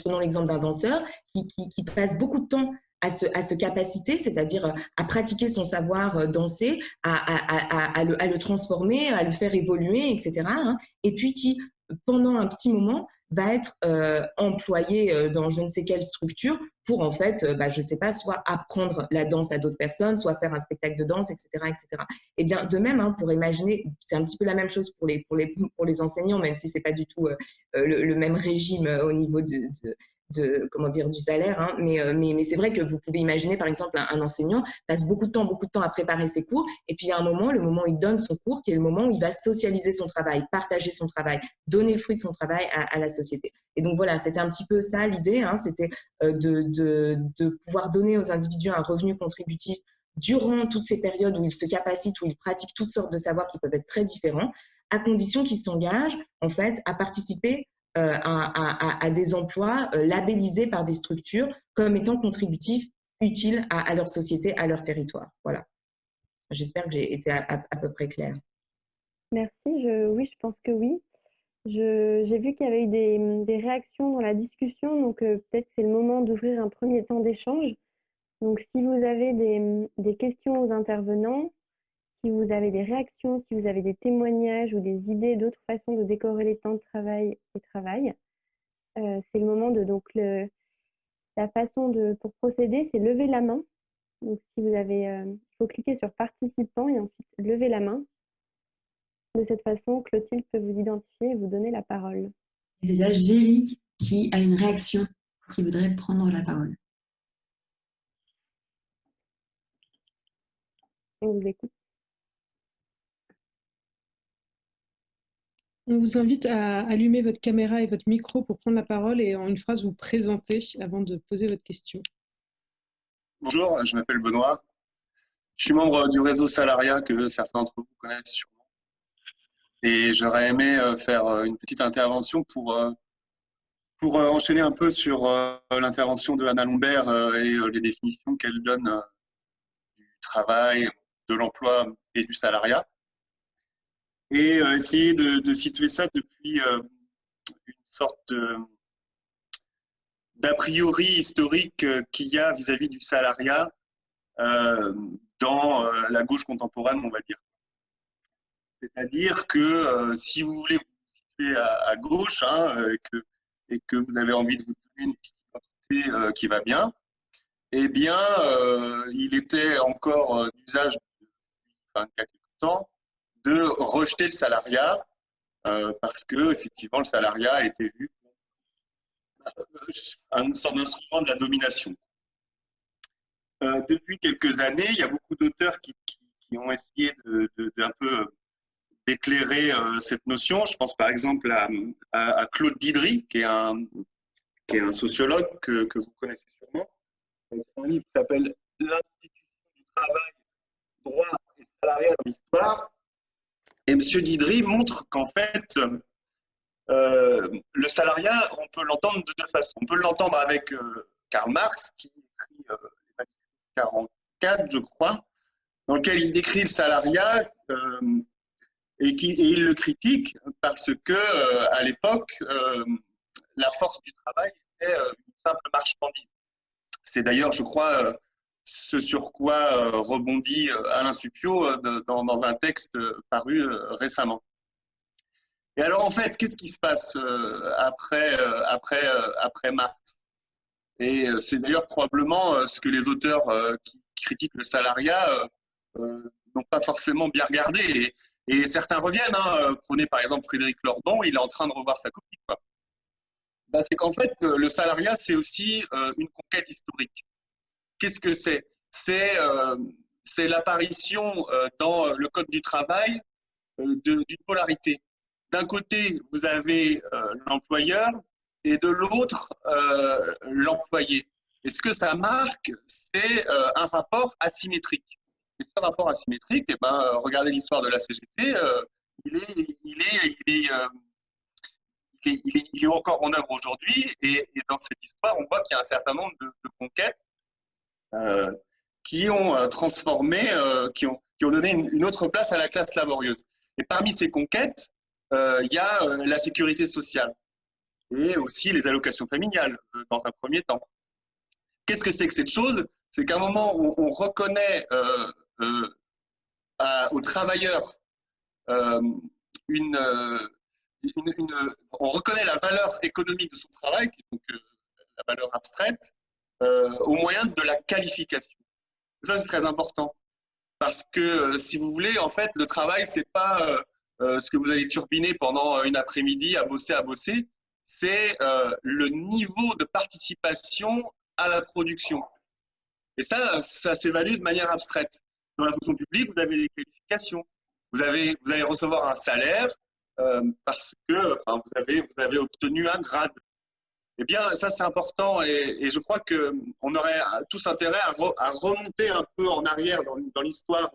prenons l'exemple d'un danseur qui, passe beaucoup de temps à se, capaciter, c'est-à-dire à pratiquer son savoir danser, à, le, transformer, à le faire évoluer, etc. Hein, et puis qui, pendant un petit moment, va être euh, employé euh, dans je ne sais quelle structure pour en fait, euh, bah, je ne sais pas, soit apprendre la danse à d'autres personnes, soit faire un spectacle de danse, etc. etc. Et bien de même, hein, pour imaginer, c'est un petit peu la même chose pour les, pour les, pour les enseignants, même si ce n'est pas du tout le, même régime au niveau de comment dire du salaire hein. euh, mais, mais, c'est vrai que vous pouvez imaginer par exemple un, enseignant passe beaucoup de temps beaucoup de temps à préparer ses cours et puis il y a un moment le moment où il donne son cours qui est le moment où il va socialiser son travail partager son travail donner le fruit de son travail à, la société et donc voilà c'était un petit peu ça l'idée hein. c'était euh, de, de, de pouvoir donner aux individus un revenu contributif durant toutes ces périodes où ils se capacitent où ils pratiquent toutes sortes de savoirs qui peuvent être très différents à condition qu'ils s'engagent en fait à participer euh, à, des emplois euh, labellisés par des structures comme étant contributifs, utiles à, leur société, à leur territoire. Voilà. J'espère que j'ai été à, peu près claire. Merci. Oui, je pense que oui. J'ai vu qu'il y avait eu des, réactions dans la discussion, donc euh, peut-être c'est le moment d'ouvrir un premier temps d'échange. Donc si vous avez des, questions aux intervenants, si vous avez des réactions, si vous avez des témoignages ou des idées d'autres façons de décorer les temps de travail et travail, euh, c'est le moment de donc la façon de pour procéder, c'est lever la main. Donc si vous avez, euh, il faut cliquer sur participant et ensuite lever la main. De cette façon, Clotilde peut vous identifier et vous donner la parole. Il y a déjà Géry qui a une réaction, qui voudrait prendre la parole. On vous écoute. On vous invite à allumer votre caméra et votre micro pour prendre la parole et en une phrase vous présenter avant de poser votre question. Bonjour, je m'appelle Benoît. Je suis membre du réseau Salaria que certains d'entre vous connaissent sûrement. Et j'aurais aimé euh, faire euh, une petite intervention pour, euh, pour enchaîner un peu sur l'intervention de Anna Lombert et les définitions qu'elle donne du travail, de l'emploi et du salariat et euh, essayer de, situer ça depuis euh, une sorte d'a priori historique euh, qu'il y a vis-à-vis du salariat dans la gauche contemporaine, on va dire. C'est-à-dire que si vous voulez vous situer à, gauche hein, et, que, vous avez envie de vous donner une petite identité qui va bien, eh bien, il était encore d'usage depuis enfin, quelques temps de rejeter le salariat euh, parce que effectivement le salariat était vu comme un sorte d'instrument de la domination. Euh, depuis quelques années, il y a beaucoup d'auteurs qui, ont essayé de, peu d'éclairer euh, cette notion. Je pense par exemple à, Claude Didry, qui est un, sociologue que, que vous connaissez sûrement. Un livre s'appelle L'institution du travail, droit et salariat dans l'histoire et M. Didry montre qu'en fait, le salariat, on peut l'entendre de deux façons. On peut l'entendre avec Karl Marx, qui écrit les 44, je crois, dans lequel il décrit le salariat et, qui, et il le critique parce que à l'époque, la force du travail était une simple marchandise. C'est d'ailleurs, je crois, ce sur quoi rebondit Alain Supio dans, un texte paru récemment. Et alors, en fait, qu'est-ce qui se passe après, après, après Marx? Et c'est d'ailleurs probablement ce que les auteurs qui critiquent le salariat n'ont pas forcément bien regardé. Et, certains reviennent. Hein. Prenez par exemple Frédéric Lordon, il est en train de revoir sa copie. Bah, c'est qu'en fait, le salariat, c'est aussi une conquête historique. Qu'est-ce que c'est? C'est l'apparition dans le Code du travail d'une polarité d'un côté, vous avez euh, l'employeur et de l'autre, euh, l'employé. Et ce que ça marque, c'est euh, un rapport asymétrique. Et ce rapport asymétrique, eh ben, regardez l'histoire de la CGT, il, est, encore en œuvre aujourd'hui. Et, dans cette histoire, on voit qu'il y a un certain nombre de, conquêtes qui ont transformé, qui, ont, qui ont donné une, autre place à la classe laborieuse. Et parmi ces conquêtes, euh, il y a euh, la sécurité sociale et aussi les allocations familiales euh, dans un premier temps. Qu'est-ce que c'est que cette chose? C'est qu'à un moment où on reconnaît aux travailleurs une, on reconnaît la valeur économique de son travail, donc la valeur abstraite, au moyen de la qualification. Ça, c'est très important. Parce que, si vous voulez, en fait, le travail, c'est pas euh, ce que vous allez turbiner pendant une après-midi à bosser, à bosser, c'est euh, le niveau de participation à la production. Et ça, ça s'évalue de manière abstraite. Dans la fonction publique, vous avez des qualifications. Vous, avez, vous allez recevoir un salaire euh, parce que vous, avez, vous avez obtenu un grade. Eh bien, ça, c'est important et, je crois qu'on aurait tous intérêt à, remonter un peu en arrière dans, l'histoire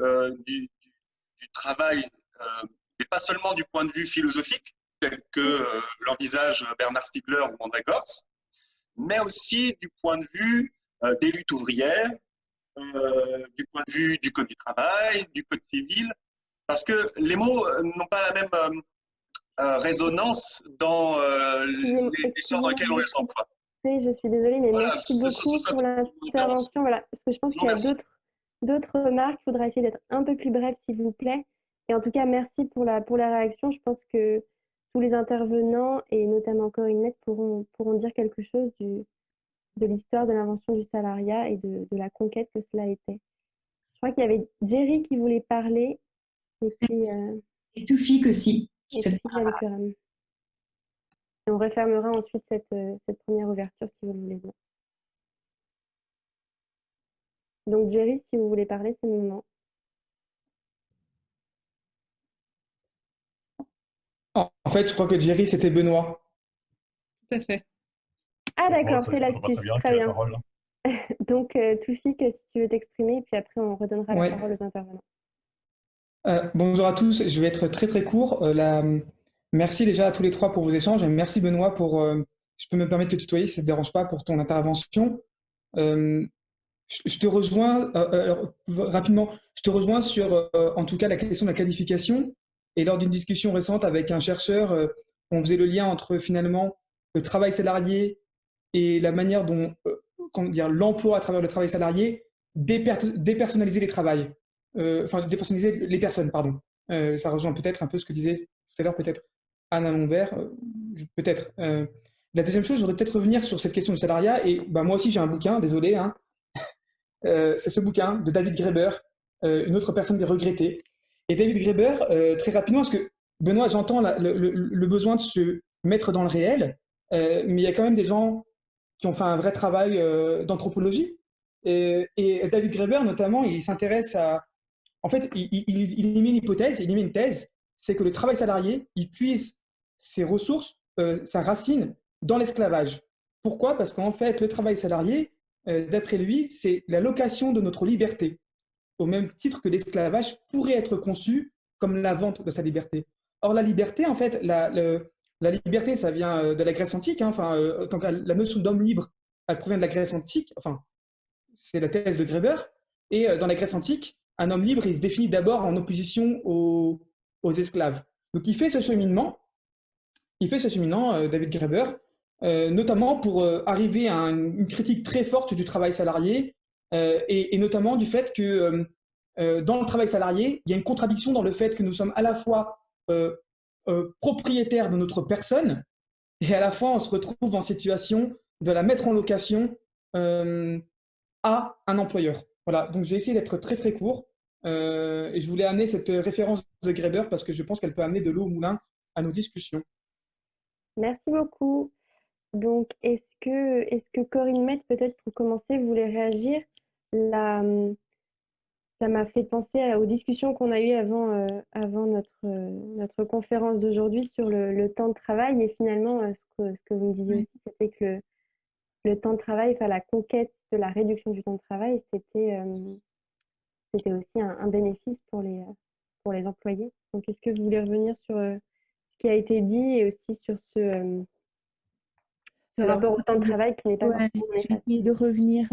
du, du, travail euh, et pas seulement du point de vue philosophique, tel que euh, l'envisage Bernard Stiegler ou André Gors, mais aussi du point de vue euh, des luttes ouvrières, du point de vue du code du travail, du code civil, parce que les mots n'ont pas la même résonance dans les, champs dans lesquels on les emploie. Oui, je suis désolée, mais merci beaucoup pour l'intervention. Voilà, parce que je pense qu'il y a d'autres remarques. Il faudra essayer d'être un peu plus bref, s'il vous plaît. Et en tout cas, merci pour la, pour la réaction. Je pense que tous les intervenants, et notamment Corinne pourront, pourront dire quelque chose du, de l'histoire de l'invention du salariat et de, de, la conquête que cela était. Je crois qu'il y avait Jerry qui voulait parler. Et puis. Euh, et Toufik aussi. Et, et on refermera ensuite cette, euh, cette, première ouverture si vous le voulez bien. Donc Jerry, si vous voulez parler, c'est le moment. En fait, je crois que Jerry, c'était Benoît. Tout à fait. Ah d'accord, c'est l'astuce. Très bien. [LAUGHS] Donc, euh, Toufik, si tu veux t'exprimer, puis après, on redonnera la parole aux intervenants. Euh, bonjour à tous, je vais être très très court. Euh, merci déjà à tous les trois pour vos échanges et merci Benoît pour, je peux me permettre de te tutoyer si ça ne te dérange pas pour ton intervention. Je, te rejoins rapidement, je te rejoins sur en tout cas la question de la qualification et lors d'une discussion récente avec un chercheur, euh, on faisait le lien entre finalement le travail salarié et la manière dont euh, l'emploi à travers le travail salarié dépersonnaliser les travails, euh, enfin dépersonnaliser les personnes, pardon. ça rejoint peut-être un peu ce que disait tout à l'heure peut-être Anna Lombert, peut-être. la deuxième chose, je voudrais peut-être revenir sur cette question du salariat. Et bah, moi aussi, j'ai un bouquin, désolé. Hein. [LAUGHS] c'est ce bouquin de David Graeber, une autre personne regrettée, et David Graeber, euh, très rapidement, parce que Benoît, j'entends le, besoin de se mettre dans le réel, euh, mais il y a quand même des gens qui ont fait un vrai travail euh, d'anthropologie. Et, David Graeber, notamment, il s'intéresse à... En fait, il, il, il, une hypothèse, il met une thèse, c'est que le travail salarié, il puise ses ressources, sa racine, dans l'esclavage. Pourquoi? Parce qu'en fait, le travail salarié, d'après lui, c'est la location de notre liberté au même titre que l'esclavage pourrait être conçu comme la vente de sa liberté. Or, la liberté, en fait, la, liberté, ça vient de la Grèce antique. Hein, enfin, tant que la notion d'homme libre, elle provient de la Grèce antique. Enfin, c'est la thèse de Greber. Et dans la Grèce antique, un homme libre, il se définit d'abord en opposition aux, esclaves. Donc, il fait ce cheminement. Il fait ce cheminement, David Greber, notamment pour arriver à une critique très forte du travail salarié et, et, notamment du fait que euh, dans le travail salarié, il y a une contradiction dans le fait que nous sommes à la fois euh, euh, propriétaires de notre personne et à la fois on se retrouve en situation de la mettre en location à un employeur. Voilà, donc j'ai essayé d'être très très court et je voulais amener cette référence de Greber parce que je pense qu'elle peut amener de l'eau au moulin à nos discussions. Merci beaucoup. Donc, est-ce que, est que Corinne Met, peut-être pour commencer, voulait réagir? La, ça m'a fait penser aux discussions qu'on a eues avant, euh, avant notre, euh, notre conférence d'aujourd'hui sur le, temps de travail. Et finalement, euh, ce, que, ce, que, vous me disiez aussi, c'était que le, temps de travail, enfin, la conquête de la réduction du temps de travail, c'était c'était aussi un, bénéfice pour les, pour les employés. Donc, est-ce que vous voulez revenir sur ce qui a été dit et aussi sur ce, ce rapport au temps de travail qui n'est pas ouais, Je vais essayer de revenir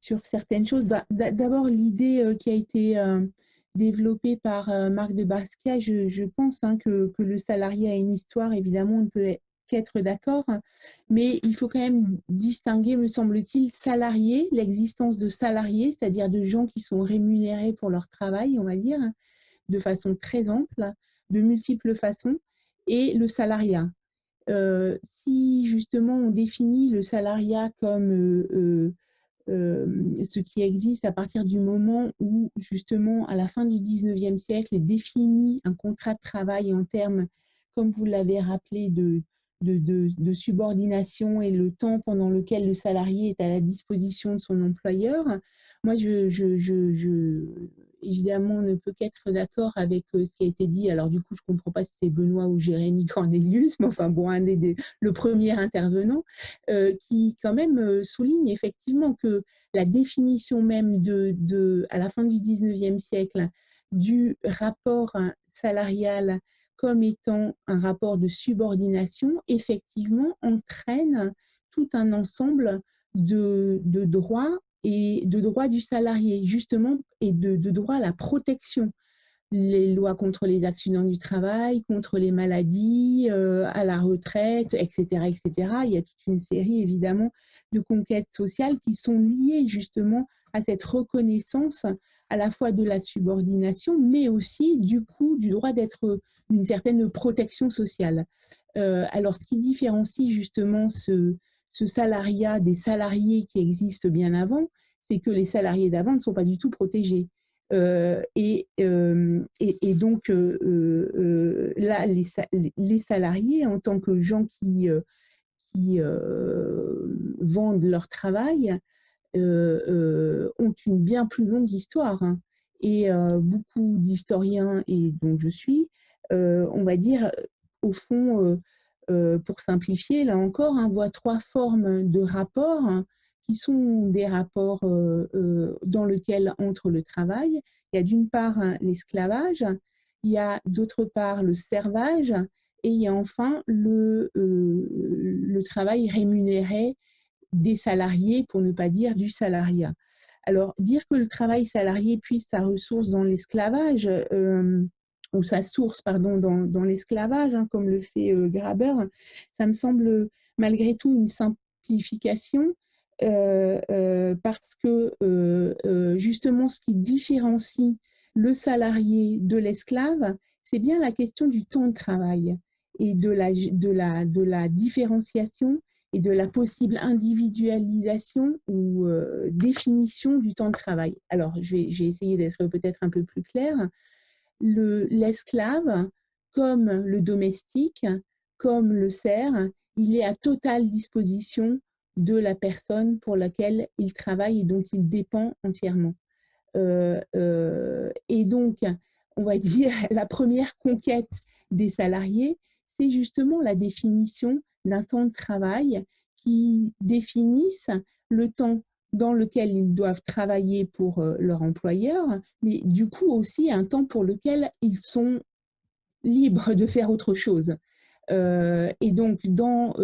sur certaines choses. D'abord, l'idée euh, qui a été euh, développée par euh, Marc de Basquiat, je, pense hein, que, le salarié a une histoire, évidemment, on ne peut qu'être d'accord, mais il faut quand même distinguer, me semble-t-il, salarié, l'existence de salariés, c'est-à-dire de gens qui sont rémunérés pour leur travail, on va dire, de façon très ample, de multiples façons, et le salariat. si justement on définit le salariat comme euh, ce qui existe à partir du moment où, justement, à la fin du 19e siècle, est défini un contrat de travail en termes, comme vous l'avez rappelé, de, de, subordination et le temps pendant lequel le salarié est à la disposition de son employeur. Moi, je, je, je, évidemment, ne peut qu'être d'accord avec euh, ce qui a été dit. Alors, du coup, je ne comprends pas si c'est Benoît ou Jérémy [LAUGHS] Cornelius, mais enfin, bon, un des, le premier intervenant, euh, qui quand même euh, souligne effectivement que la définition même de, de, à la fin du 19e siècle du rapport salarial comme étant un rapport de subordination, effectivement, entraîne tout un ensemble de, droits et de droits du salarié, justement, et de, de droits à la protection. Les lois contre les accidents du travail, contre les maladies, euh, à la retraite, etc., etc. Il y a toute une série, évidemment, de conquêtes sociales qui sont liées justement à cette reconnaissance à la fois de la subordination, mais aussi du coup du droit d'être une certaine protection sociale. Euh, alors, ce qui différencie justement ce, salariat des salariés qui existent bien avant, c'est que les salariés d'avant ne sont pas du tout protégés. Euh, euh, et, donc, euh, là, les, salariés, en tant que gens qui vendent leur travail, ont une bien plus longue histoire. Hein. Et beaucoup d'historiens, et dont je suis, on va dire, au fond, euh, pour simplifier, là encore, on hein, voit trois formes de rapports hein, qui sont des rapports euh, euh, dans lesquels entre le travail. Il y a d'une part l'esclavage, il y a d'autre part le servage, et il y a enfin le travail rémunéré des salariés, pour ne pas dire du salariat. Alors, dire que le travail salarié puise sa ressource dans l'esclavage, ou sa source pardon, dans, dans l'esclavage, hein, comme le fait euh, Graber, ça me semble malgré tout une simplification euh, euh, parce que justement ce qui différencie le salarié de l'esclave, c'est bien la question du temps de travail et de la, de la, de la différenciation et de la possible individualisation ou définition du temps de travail. Alors, j'ai essayé d'être peut-être un peu plus claire l'esclave, comme le domestique, comme le serf, il est à totale disposition de la personne pour laquelle il travaille et dont il dépend entièrement. Euh, euh, et donc, on va dire, [LAUGHS] la première conquête des salariés, c'est justement la définition d'un temps de travail qui définisse le temps dans lequel ils doivent travailler pour euh, leur employeur, mais du coup aussi un temps pour lequel ils sont libres de faire autre chose. et donc, dans,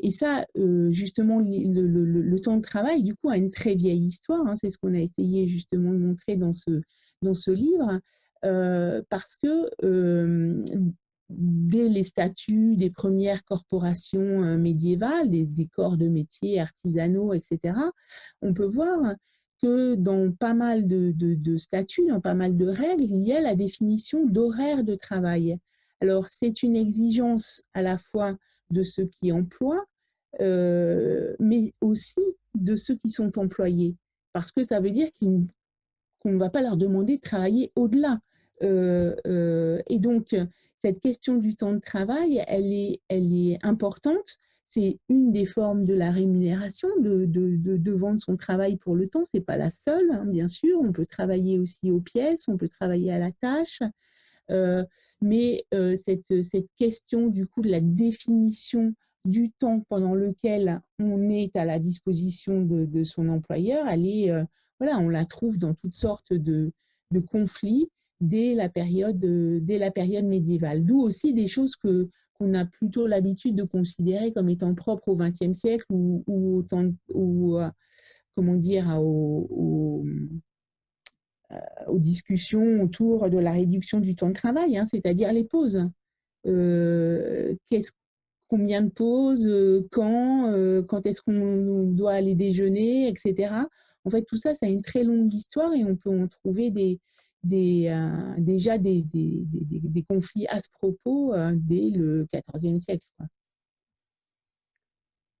et ça, justement, le, temps de travail, du coup, a une très vieille histoire. Hein. c'est ce qu'on a essayé justement de montrer dans ce, dans ce livre, parce que dès les statuts des premières corporations médiévales, des, corps de métiers artisanaux, etc., on peut voir que dans pas mal de, statuts, dans pas mal de règles, il y a la définition d'horaire de travail. Alors, c'est une exigence à la fois de ceux qui emploient, euh, mais aussi de ceux qui sont employés, parce que ça veut dire qu'on ne va pas leur demander de travailler au-delà. Euh, euh, et donc, cette question du temps de travail, elle est, importante c'est une des formes de la rémunération, de, vendre son travail pour le temps. Ce n'est pas la seule, hein, bien sûr. On peut travailler aussi aux pièces, on peut travailler à la tâche. Euh, mais euh, cette, cette, question du coup de la définition du temps pendant lequel on est à la disposition de, son employeur, elle est, euh, voilà, on la trouve dans toutes sortes de, conflits dès la période, dès la période médiévale. D'où aussi des choses que qu'on a plutôt l'habitude de considérer comme étant propres au XXe siècle ou, ou, euh, comment dire, aux, euh, aux, discussions autour de la réduction du temps de travail, hein, c'est-à-dire les pauses. Euh, combien de pauses, quand, quand est-ce qu'on doit aller déjeuner, etc. En fait, tout ça, ça a une très longue histoire et on peut en trouver des, des, euh, déjà des, des, des, conflits à ce propos euh, dès le XIVe siècle.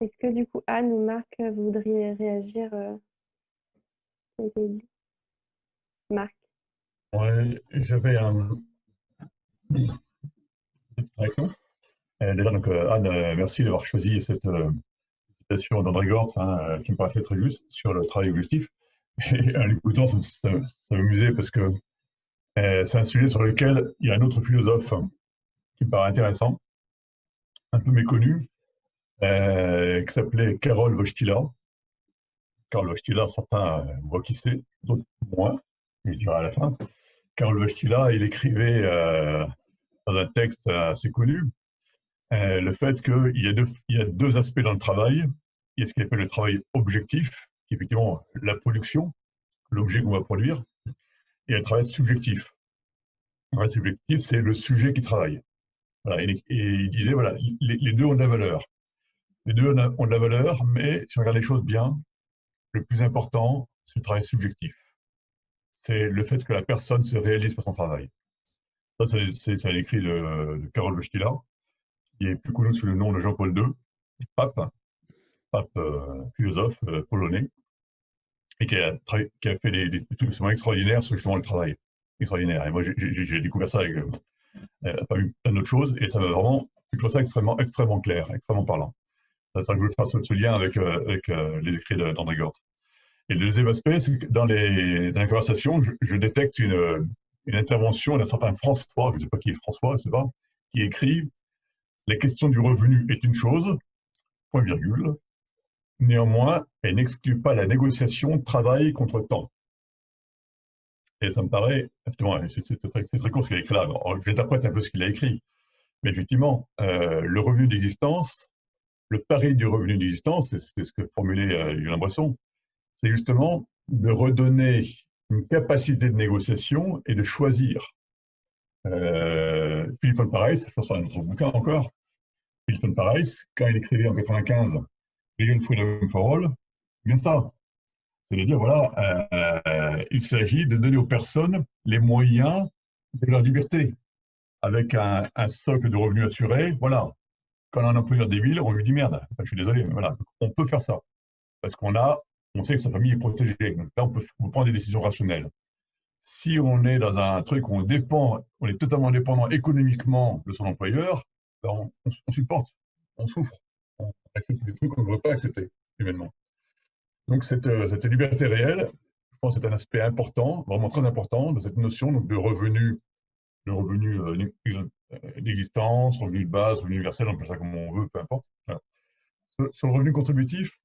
Est-ce que du coup, Anne ou Marc, vous voudriez réagir euh, Marc Oui, j'avais un... Déjà, donc, Anne, merci d'avoir choisi cette citation d'André Gortz, hein, qui me paraissait très juste, sur le travail objectif. [LAUGHS] Et en l'écoutant, ça, ça, ça m'amusait parce que euh, c'est un sujet sur lequel il y a un autre philosophe qui me paraît intéressant, un peu méconnu, euh, qui s'appelait Karol Wojtyla. Karol Wojtyla, certains voient qui c'est, d'autres moins, je dirai à la fin. Karol Wojtyla, il écrivait euh, dans un texte assez connu le fait qu'il y, y a deux aspects dans le travail. Il y a ce qu'il appelle le travail objectif, qui est effectivement la production, l'objet qu'on va produire, et un travail subjectif. Un travail subjectif, c'est le sujet qui travaille. et, il disait, voilà, les, deux ont de la valeur. Les deux ont de la valeur, mais si on regarde les choses bien, le plus important, c'est le travail subjectif. C'est le fait que la personne se réalise par son travail. Ça, c'est un écrit de, de Karol Wojtyla, qui est plus connu sous le nom de Jean-Paul II, pape, pape euh, philosophe euh, polonais, et qui a, fait des, des, trucs extrêmement extraordinaires sur justement le travail. Extraordinaire. Et moi, j'ai découvert ça avec euh, euh pas plein d'autres choses, et ça m'a vraiment, je trouve ça extrêmement, clair, extrêmement parlant. C'est ça que je voulais faire ce, lien avec, euh, les écrits d'André Gortz. Et le deuxième aspect, c'est que dans les, dans conversations, je, détecte une, une intervention d'un certain François, je ne sais pas qui est François, je sais pas, qui écrit La question du revenu est une chose, point virgule, Néanmoins, elle n'exclut pas la négociation travail contre temps. Et ça me paraît, effectivement, c'est très, court ce qu'il a écrit là. J'interprète un peu ce qu'il a écrit. Mais effectivement, euh, le revenu d'existence, le pari du revenu d'existence, c'est ce que formulait euh, Julien Boisson, c'est justement de redonner une capacité de négociation et de choisir. Euh, Philippe von Pareis, je pense à un autre bouquin encore, Philippe von Pareis, quand il écrivait en 95 Million Freedom for All, bien ça. C'est-à-dire, voilà, euh, il s'agit de donner aux personnes les moyens de leur liberté, avec un, socle de revenus assuré. Voilà, quand on a un employeur débile, on lui dit merde, je suis désolé, mais voilà, on peut faire ça. Parce qu'on a, on sait que sa famille est protégée. Donc là, on peut, prendre des décisions rationnelles. Si on est dans un truc où on dépend, on est totalement dépendant économiquement de son employeur, ben on supporte, on souffre on accepte des trucs qu'on ne veut pas accepter humainement. Donc cette, euh, liberté réelle, je pense que c'est un aspect important, vraiment très important de cette notion de revenu, de revenu euh, euh, d'existence, revenu de base, revenu universel, on peut ça comme on veut, peu importe. Sur, le revenu contributif,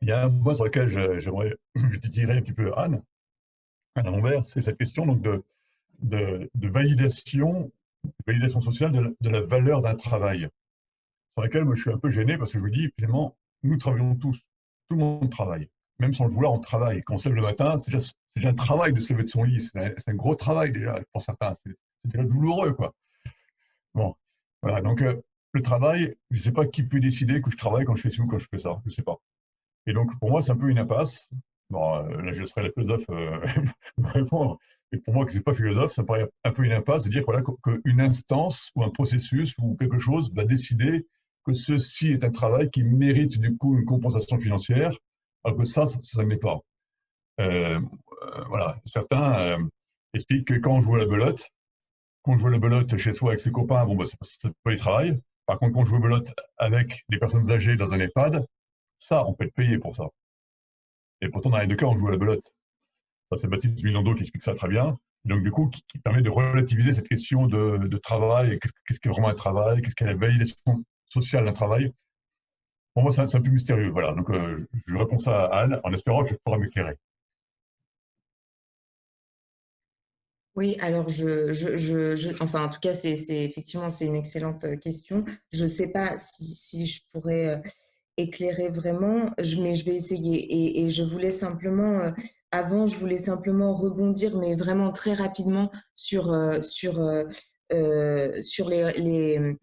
il y a un point sur lequel j'aimerais [CLEARS THROAT] je un petit peu Anne, Anne Lambert, c'est cette question donc de validation validation sociale de la, valeur d'un travail, sur laquelle moi, je suis un peu gêné parce que je vous dis, finalement, nous travaillons tous, tout le monde travaille. Même sans le vouloir, on travaille. Quand on se lève le matin, c'est déjà, déjà, un travail de se lever de son lit. C'est un, gros travail déjà pour certains. C'est déjà douloureux, quoi. Bon, voilà. Donc, euh, le travail, je ne sais pas qui peut décider que je travaille quand je fais ci ou quand je fais ça. Je ne sais pas. Et donc, pour moi, c'est un peu une impasse. Bon, euh, là, je serai la philosophe euh, [LAUGHS] répondre. Et pour moi, que ce n'est pas philosophe, ça me paraît un peu une impasse de dire voilà, qu'une instance ou un processus ou quelque chose va décider que ceci est un travail qui mérite du coup une compensation financière, alors que ça, ça, ne l'est pas. Euh, voilà. Certains expliquent que quand on joue à la belote, quand on joue à la belote chez soi avec ses copains, bon, bah, c'est pas du travail. Par contre, quand on joue à la belote avec des personnes âgées dans un EHPAD, ça, on peut être payé pour ça. Et pourtant, dans les deux cas, on joue à la belote. Ça, c'est Baptiste Milando qui explique ça très bien. Donc, du coup, qui, permet de relativiser cette question de, travail, qu'est-ce qu'est vraiment un travail, qu'est-ce qu'est la validation sociale d'un travail. Pour moi, c'est un, peu mystérieux. Voilà. Donc, euh, je réponds ça à Anne en espérant qu'elle pourra m'éclairer. Oui, alors je, je, enfin en tout cas, c'est effectivement c'est une excellente euh, question. Je ne sais pas si, si, je pourrais euh, éclairer vraiment, mais je vais essayer. Et, je voulais simplement, avant, je voulais simplement rebondir, mais vraiment très rapidement sur, sur, sur les,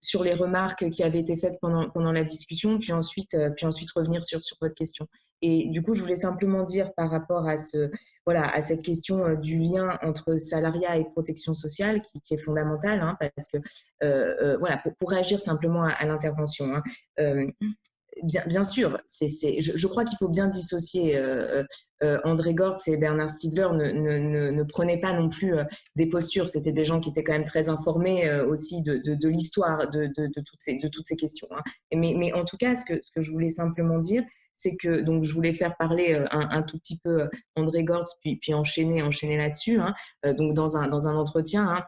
sur les remarques qui avaient été faites pendant, pendant la discussion, puis ensuite, puis ensuite revenir sur, sur votre question. Et du coup, je voulais simplement dire par rapport à, ce, voilà, à cette question du lien entre salariat et protection sociale, qui, est fondamentale, hein, parce que, voilà, pour, pour, réagir simplement à, l'intervention, hein, Bien, sûr, je, crois qu'il faut bien dissocier. Euh, euh, André Gortz et Bernard Stiegler ne, ne, prenaient pas non plus euh, des postures. C'était des gens qui étaient quand même très informés aussi de, l'histoire de, toutes ces, questions. Hein. Mais, en tout cas, ce que, je voulais simplement dire, c'est que donc je voulais faire parler un, tout petit peu André Gortz, puis, puis enchaîner, enchaîner là-dessus. Hein. donc dans un, dans un entretien,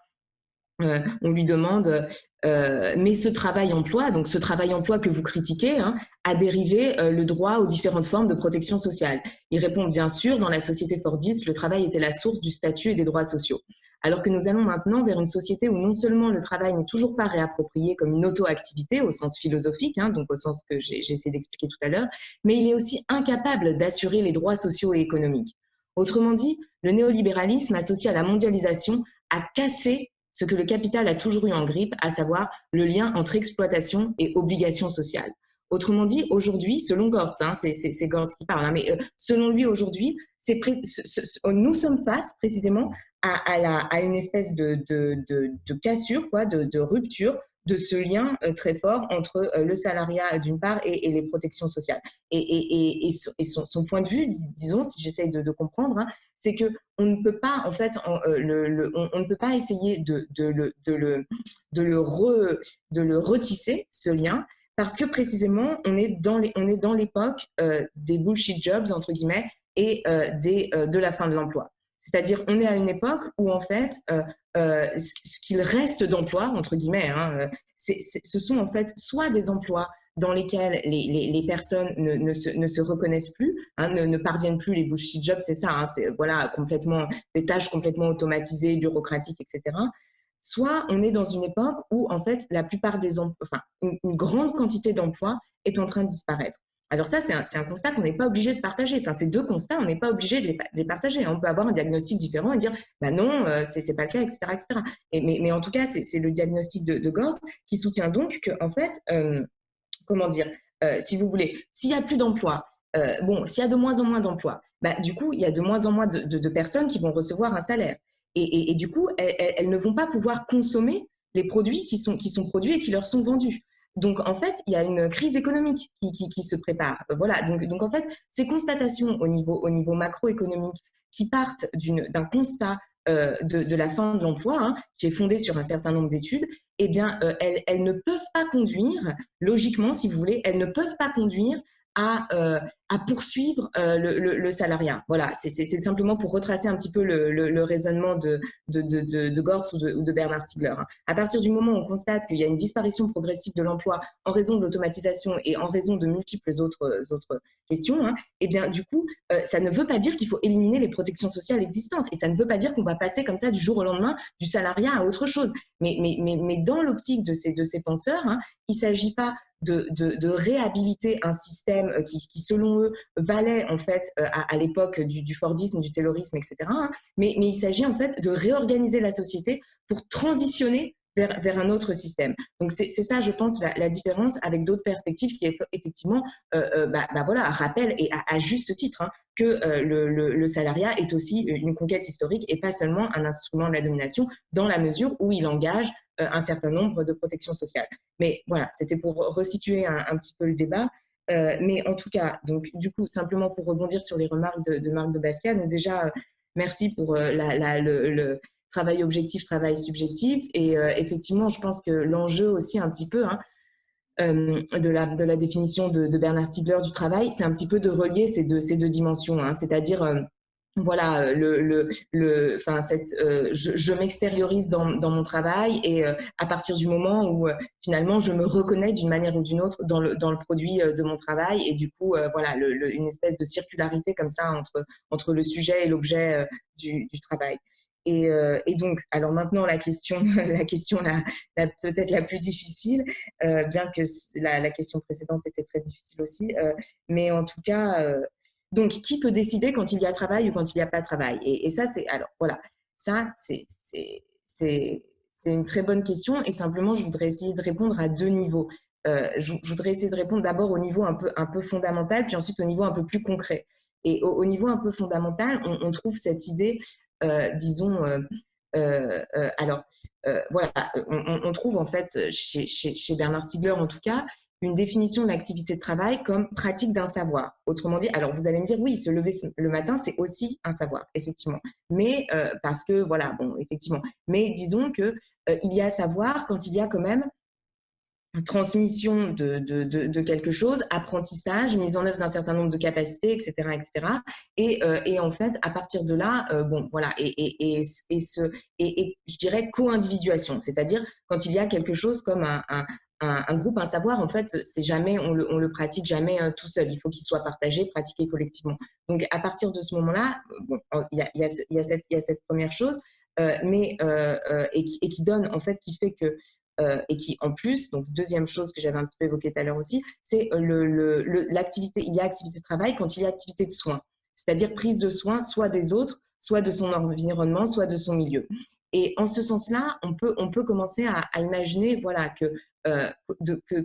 hein, on lui demande euh, mais ce travail-emploi, donc ce travail-emploi que vous critiquez, hein, a dérivé euh, le droit aux différentes formes de protection sociale. Il répond bien sûr, dans la société Fordiste, le travail était la source du statut et des droits sociaux. Alors que nous allons maintenant vers une société où non seulement le travail n'est toujours pas réapproprié comme une auto-activité au sens philosophique, hein, donc au sens que j'ai essayé d'expliquer tout à l'heure, mais il est aussi incapable d'assurer les droits sociaux et économiques. Autrement dit, le néolibéralisme associé à la mondialisation a cassé ce que le capital a toujours eu en grippe, à savoir le lien entre exploitation et obligation sociale. Autrement dit, aujourd'hui, selon Gortz, hein, c'est Gortz qui parle, hein, mais euh, selon lui aujourd'hui, nous sommes face précisément à, une espèce de, cassure, quoi, de, rupture de ce lien euh, très fort entre euh, le salariat d'une part et, les protections sociales. Et, son, point de vue, disons, si j'essaye de, comprendre, hein, c'est que on ne peut pas en fait, euh, on, ne peut pas essayer de, le, retisser ce lien parce que précisément on est dans l'époque des bullshit jobs entre guillemets et de la fin de l'emploi. C'est-à-dire, on est à une époque où, en fait, euh, euh, ce qu'il reste d'emplois, entre guillemets, hein, euh, ce sont en fait soit des emplois dans lesquels les, personnes ne, se, reconnaissent plus, hein, ne, ne, parviennent plus, les bullshit jobs, c'est ça, hein, c'est voilà, complètement, des tâches complètement automatisées, bureaucratiques, etc. Soit on est dans une époque où, en fait, la plupart des emplois, enfin, une grande quantité d'emplois est en train de disparaître. Alors ça, c'est un, constat qu'on n'est pas obligé de partager. Enfin, ces deux constats, on n'est pas obligé de les, partager. On peut avoir un diagnostic différent et dire, bah non, euh, ce n'est pas le cas, etc. etc. Et, mais, en tout cas, c'est le diagnostic de, de Gort qui soutient donc que, en fait, euh, comment dire, euh, si vous voulez, s'il n'y a plus d'emplois, bon, s'il y a de moins en moins d'emplois, bah, du coup, il y a de moins en moins de, personnes qui vont recevoir un salaire. Et, du coup, elles, ne vont pas pouvoir consommer les produits qui sont, qui sont produits et qui leur sont vendus. Donc, en fait, il y a une crise économique qui, se prépare. Voilà. Donc, en fait, ces constatations au niveau, au niveau macroéconomique qui partent d'un constat euh, de, la fin de l'emploi, hein, qui est fondé sur un certain nombre d'études, eh bien, euh, elles, ne peuvent pas conduire, logiquement, si vous voulez, elles ne peuvent pas conduire à, euh, à poursuivre euh, le, salariat. Voilà, c'est simplement pour retracer un petit peu le, raisonnement de, de, Gortz ou de, Bernard Stiegler. Hein. À partir du moment où on constate qu'il y a une disparition progressive de l'emploi en raison de l'automatisation et en raison de multiples autres, questions, hein, eh bien, du coup, euh, ça ne veut pas dire qu'il faut éliminer les protections sociales existantes et ça ne veut pas dire qu'on va passer comme ça du jour au lendemain du salariat à autre chose. Mais, dans l'optique de ces, de ces penseurs, hein, il ne s'agit pas de, réhabiliter un système euh, qui, selon eux, valait en fait euh, à, l'époque du, du, Fordisme, du Taylorisme, etc. Hein. Mais, mais il s'agit en fait de réorganiser la société pour transitionner vers, un autre système. Donc c'est ça, je pense, la, différence avec d'autres perspectives qui effectivement, euh, bah, bah, voilà, rappellent et à, juste titre hein, que le, le, salariat est aussi une conquête historique et pas seulement un instrument de la domination dans la mesure où il engage euh, un certain nombre de protections sociales. Mais voilà, c'était pour resituer un, petit peu le débat. Euh, mais en tout cas, donc du coup, simplement pour rebondir sur les remarques de, Marc de Basquiat, donc déjà, euh, merci pour le, travail objectif, travail subjectif. Et effectivement, je pense que l'enjeu aussi un petit peu hein, de, la, de la définition de, Bernard Stiegler du travail, c'est un petit peu de relier ces deux, dimensions, hein. c'est-à-dire voilà, euh, le, le, le euh, je, m'extériorise dans, mon travail et euh, à partir du moment où finalement je me reconnais d'une manière ou d'une autre dans le, produit de mon travail et du coup, voilà, une espèce de circularité comme ça entre, le sujet et l'objet du, travail. Et, et, donc, alors maintenant la question, [LAUGHS] la question la, peut-être la plus difficile, bien que la, question précédente était très difficile aussi, mais en tout cas donc, qui peut décider quand il y a travail ou quand il n'y a pas travail? Et, ça, c'est alors voilà, ça c'est une très bonne question et simplement je voudrais essayer de répondre à deux niveaux. Euh, je, voudrais essayer de répondre d'abord au niveau un peu, un peu fondamental, puis ensuite au niveau un peu plus concret. Et au, niveau un peu fondamental, on, trouve cette idée, euh, disons, euh, alors voilà, on, trouve en fait chez, chez Bernard Stiegler en tout cas une définition de l'activité de travail comme pratique d'un savoir. Autrement dit, alors vous allez me dire, oui, se lever le matin, c'est aussi un savoir, effectivement. Mais euh, parce que, voilà, bon, effectivement. Mais disons que euh, il y a savoir quand il y a quand même transmission de, de, de, quelque chose, apprentissage, mise en œuvre d'un certain nombre de capacités, etc., etc. Et, euh, et en fait, à partir de là, bon, voilà, et, et, et, ce, et, je dirais co-individuation, c'est-à-dire quand il y a quelque chose comme un, un, groupe, un savoir, en fait, c'est jamais, on le, le, pratique jamais euh, tout seul. Il faut qu'il soit partagé, pratiqué collectivement. Donc, à partir de ce moment-là, bon, il y a, a cette, y a cette première chose, euh, mais euh, euh et, qui, et, qui, donne, en fait, qui fait que euh, et qui, en plus, donc deuxième chose que j'avais un petit peu évoquée tout à l'heure aussi, c'est l'activité. Il y a activité de travail quand il y a activité de soins, c'est-à-dire prise de soins, soit des autres, soit de son environnement, soit de son milieu. Et en ce sens-là, on peut, on peut commencer à, imaginer voilà, que euh,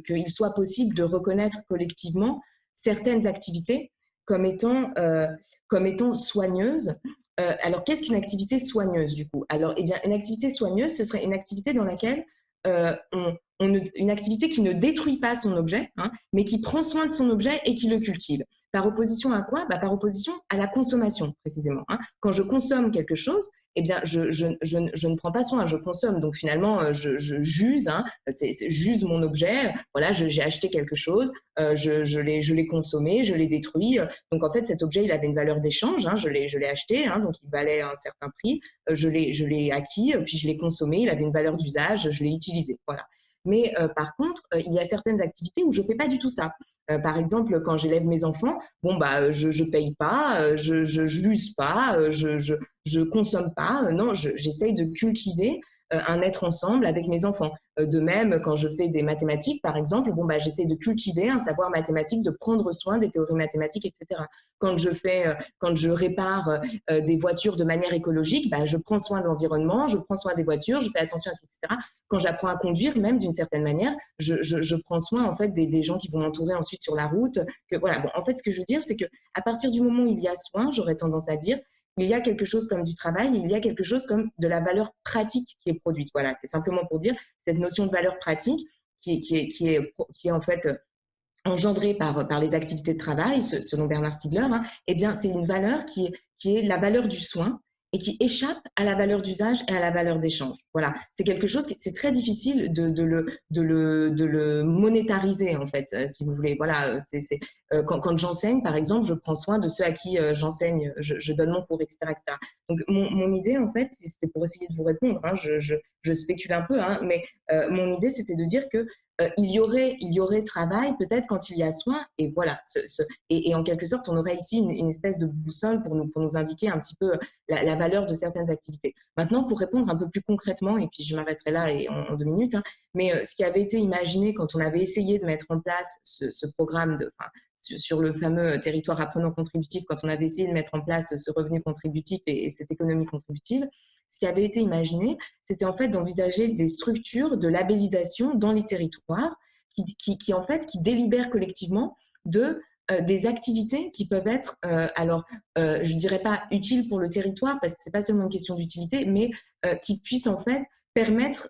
qu'il soit possible de reconnaître collectivement certaines activités comme étant, euh, comme étant soigneuses. Euh, alors, qu'est-ce qu'une activité soigneuse du coup? Alors, eh bien, une activité soigneuse, ce serait une activité dans laquelle on, une activité qui ne détruit pas son objet, hein, mais qui prend soin de son objet et qui le cultive. Par opposition à quoi? Bah, Par opposition à la consommation, précisément. Hein. Quand je consomme quelque chose, eh bien, je, ne prends pas soin, je consomme. Donc, finalement, euh, je, j'use, hein, j'use mon objet. Voilà, j'ai acheté quelque chose, euh, je, l'ai consommé, je l'ai détruit. Donc, en fait, cet objet, il avait une valeur d'échange. Hein, je l'ai acheté, donc il valait un certain prix. Euh, je l'ai acquis, puis je l'ai consommé. Il avait une valeur d'usage, je l'ai utilisé. Voilà. Mais par contre, il y a certaines activités où je ne fais pas du tout ça. Euh, par exemple, quand j'élève mes enfants, bon bah je ne paye pas, je ne l'use pas, je, je, je consomme pas. non, j'essaye de cultiver euh, un être ensemble avec mes enfants. Euh, de même, quand je fais des mathématiques, par exemple, bon, bah, j'essaie de cultiver un savoir mathématique, de prendre soin des théories mathématiques, etc. Quand je, fais, euh, quand je répare des voitures de manière écologique, bah, je prends soin de l'environnement, je prends soin des voitures, je fais attention à ça, etc. Quand j'apprends à conduire, même d'une certaine manière, je, je, je, prends soin en fait des, des gens qui vont m'entourer ensuite sur la route. Que, voilà. bon, en fait, ce que je veux dire, c'est que à partir du moment où il y a soin, j'aurais tendance à dire, il y a quelque chose comme du travail, il y a quelque chose comme de la valeur pratique qui est produite. Voilà, c'est simplement pour dire cette notion de valeur pratique qui est, qui est, qui est, qui est en fait engendrée par, par les activités de travail, selon Bernard Stiegler, hein, eh bien, c'est une valeur qui est, qui est la valeur du soin, et qui échappe à la valeur d'usage et à la valeur d'échange. Voilà, c'est quelque chose qui c'est très difficile de, de, le, de, le, de le monétariser en fait, euh, si vous voulez. Voilà, c'est quand, j'enseigne, par exemple, je prends soin de ceux à qui j'enseigne, je, donne mon cours, etc. Donc, mon, idée, en fait, c'était pour essayer de vous répondre, hein, je, spécule un peu, hein, mais mon idée, c'était de dire que euh, il, y aurait, y aurait travail peut-être quand il y a soin. Et voilà, et, en quelque sorte, on aurait ici une, espèce de boussole pour nous, indiquer un petit peu la, valeur de certaines activités. Maintenant, pour répondre un peu plus concrètement, et puis je m'arrêterai là et en, deux minutes, hein, mais euh, ce qui avait été imaginé quand on avait essayé de mettre en place ce, programme de, sur le fameux territoire apprenant contributif, quand on avait essayé de mettre en place ce revenu contributif et cette économie contributive, ce qui avait été imaginé, c'était en fait d'envisager des structures de labellisation dans les territoires qui, en fait qui délibèrent collectivement de euh, des activités qui peuvent être, euh, alors euh, je ne dirais pas utiles pour le territoire parce que c'est pas seulement une question d'utilité, mais qui puissent en fait permettre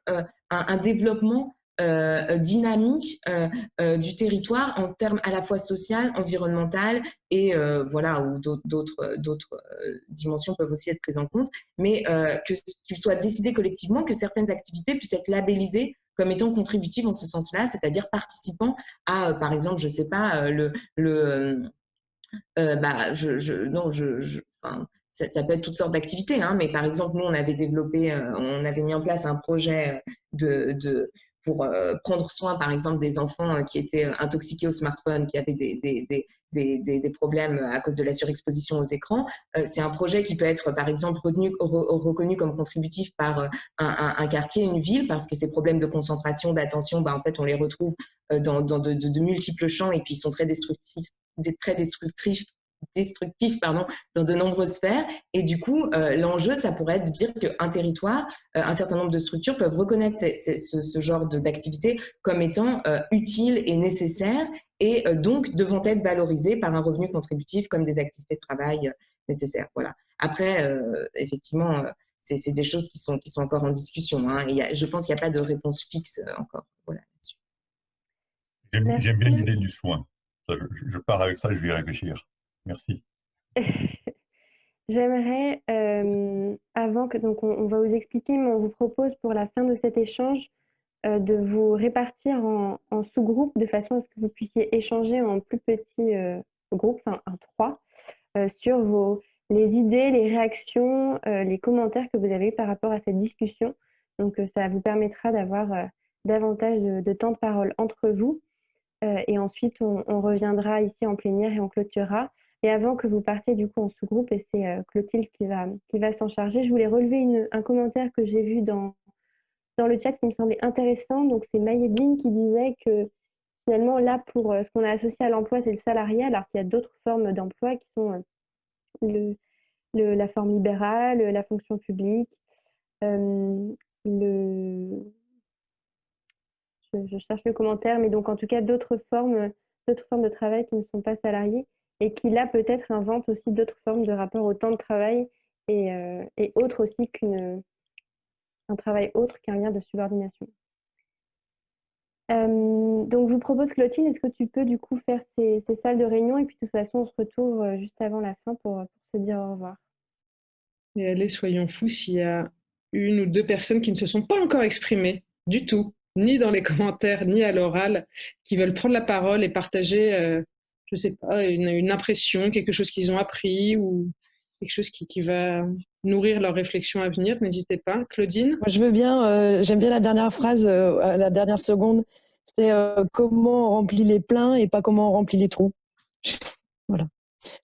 un, développement euh, dynamique euh, euh, du territoire en termes à la fois social, environnemental et voilà où d'autres d'autres dimensions peuvent aussi être prises en compte, mais qu'il soit décidé collectivement que certaines activités puissent être labellisées comme étant contributives en ce sens-là, c'est-à-dire participant à, par exemple, je sais pas, le, le bah, je, je, non, je enfin, ça, peut être toutes sortes d'activités, hein, mais par exemple, nous, on avait développé, on avait mis en place un projet de, de pour euh, prendre soin, par exemple, des enfants euh, qui étaient euh, intoxiqués au smartphone, qui avaient des, des, des, des, problèmes à cause de la surexposition aux écrans. c'est un projet qui peut être, par exemple, reconnu comme contributif par un, quartier, une ville, parce que ces problèmes de concentration, d'attention, bah, en fait, on les retrouve dans, dans de, de, multiples champs et puis ils sont très destructifs, très destructifs destructif pardon, dans de nombreuses sphères. Et du coup, euh, l'enjeu, ça pourrait être de dire qu'un territoire, euh, un certain nombre de structures peuvent reconnaître ce, genre d'activité comme étant euh, utile et nécessaire et donc devant être valorisées par un revenu contributif comme des activités de travail nécessaires. Voilà. Après, effectivement, c'est des choses qui sont, qui sont encore en discussion. Hein, et je pense qu'il n'y a pas de réponse fixe encore voilà, J'aime bien l'idée du soin. je, je, pars avec ça, je vais y réfléchir. Merci. [LAUGHS] J'aimerais, euh, avant que, donc on, va vous expliquer, mais on vous propose pour la fin de cet échange euh, de vous répartir en, sous-groupes de façon à ce que vous puissiez échanger en plus petits euh, groupes, enfin en trois, sur vos, les idées, les réactions, les commentaires que vous avez par rapport à cette discussion. Donc ça vous permettra d'avoir davantage de, temps de parole entre vous. et ensuite, on, reviendra ici en plénière et on clôturera. Et avant que vous partiez du coup en sous-groupe, et c'est euh, Clotilde qui va, qui va s'en charger, je voulais relever un commentaire que j'ai vu dans, dans le chat qui me semblait intéressant. Donc c'est Mayedine qui disait que finalement là, pour euh, ce qu'on a associé à l'emploi, c'est le salariat, alors qu'il y a d'autres formes d'emploi qui sont euh, le, la forme libérale, la fonction publique, le... Je, je, cherche le commentaire, mais donc en tout cas d'autres formes, d'autres formes de travail qui ne sont pas salariées et qui là peut-être invente aussi d'autres formes de rapport au temps de travail et, euh, et autre aussi qu'un travail autre qu'un lien de subordination. Euh, donc je vous propose Clotilde, est-ce que tu peux du coup faire ces, salles de réunion et puis de toute façon on se retrouve euh, juste avant la fin pour, se dire au revoir. Et allez, soyons fous s'il y a une ou deux personnes qui ne se sont pas encore exprimées du tout, ni dans les commentaires, ni à l'oral, qui veulent prendre la parole et partager je sais pas, une, impression, quelque chose qu'ils ont appris ou quelque chose qui, qui, va nourrir leur réflexion à venir, n'hésitez pas. Claudine? Je veux bien, euh, j'aime bien la dernière phrase, euh, la dernière seconde, c'est euh, comment on remplit les pleins et pas comment on remplit les trous. [LAUGHS] voilà,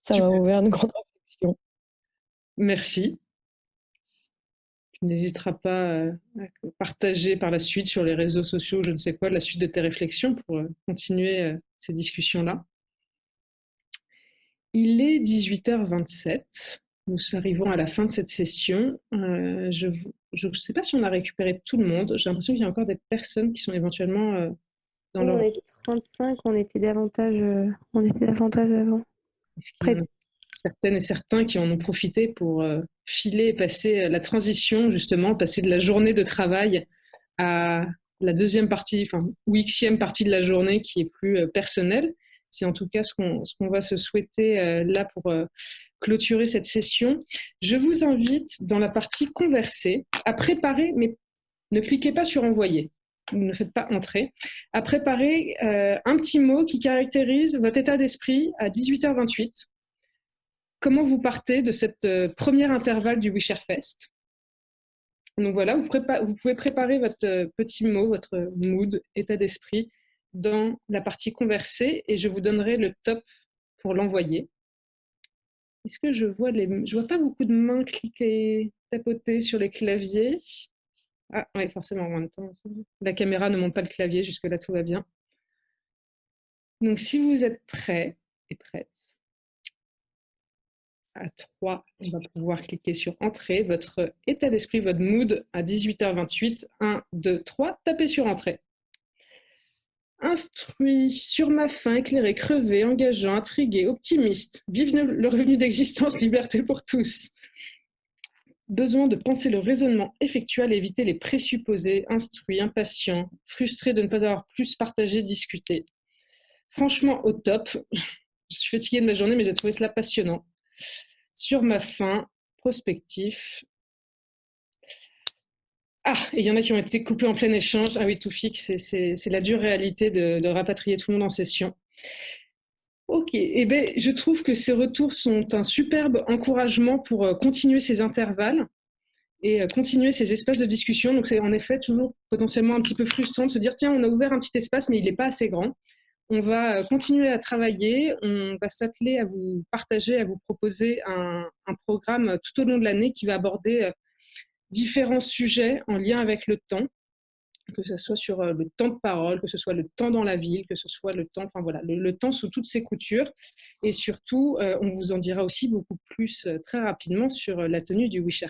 ça m'a ouvert une grande réflexion. Merci. Tu n'hésiteras pas à partager par la suite sur les réseaux sociaux, je ne sais quoi, la suite de tes réflexions pour continuer ces discussions-là. Il est 18h27. Nous arrivons à la fin de cette session. Euh, je ne sais pas si on a récupéré tout le monde. J'ai l'impression qu'il y a encore des personnes qui sont éventuellement euh, dans leur... On était 35, on était davantage, euh, on était davantage avant. Certaines et certains qui en ont profité pour filer et passer la transition, justement, passer de la journée de travail à la deuxième partie, enfin, ou xième partie de la journée qui est plus personnelle. C'est en tout cas ce qu'on va se souhaiter euh, là pour euh, clôturer cette session. Je vous invite dans la partie converser à préparer, mais ne cliquez pas sur envoyer. ne faites pas entrer, à préparer euh, un petit mot qui caractérise votre état d'esprit à 18h28. Comment vous partez de cette première intervalle du Wisherfest Donc voilà, vous, pouvez préparer votre petit mot, votre mood, état d'esprit, dans la partie conversée et je vous donnerai le top pour l'envoyer. Est-ce que je vois les... Je vois pas beaucoup de mains cliquer, tapoter sur les claviers. Ah oui, forcément, en même temps. La caméra ne monte pas le clavier, jusque-là, tout va bien. Donc, si vous êtes prêts et prêtes, à 3, on va pouvoir cliquer sur Entrée, votre état d'esprit, votre mood à 18h28. 1, 2, 3, tapez sur Entrée. Instruit, sur ma faim, éclairé, crevé, engageant, intrigué, optimiste. Vive le revenu d'existence, liberté pour tous besoin de penser le raisonnement effectuel éviter les présupposés, instruits, impatients, frustrés de ne pas avoir plus partagé, discuté. Franchement, au top. [LAUGHS] Je suis fatiguée de ma journée, mais j'ai trouvé cela passionnant. Sur ma fin, prospectif. Ah, il y en a qui ont été coupés en plein échange. Ah oui, tout fixe, c'est la dure réalité de, rapatrier tout le monde en session. Ok, eh ben, je trouve que ces retours sont un superbe encouragement pour euh, continuer ces intervalles et euh, continuer ces espaces de discussion. Donc c'est en effet toujours potentiellement un petit peu frustrant de se dire tiens, on a ouvert un petit espace, mais il n'est pas assez grand. On va euh, continuer à travailler, on va s'atteler à vous partager, à vous proposer un programme tout au long de l'année qui va aborder différents sujets en lien avec le temps que ce soit sur euh, le temps de parole, que ce soit le temps dans la ville, que ce soit le temps, enfin voilà, le, temps sous toutes ses coutures. Et surtout, euh, on vous en dira aussi beaucoup plus euh, très rapidement sur la tenue du Wisher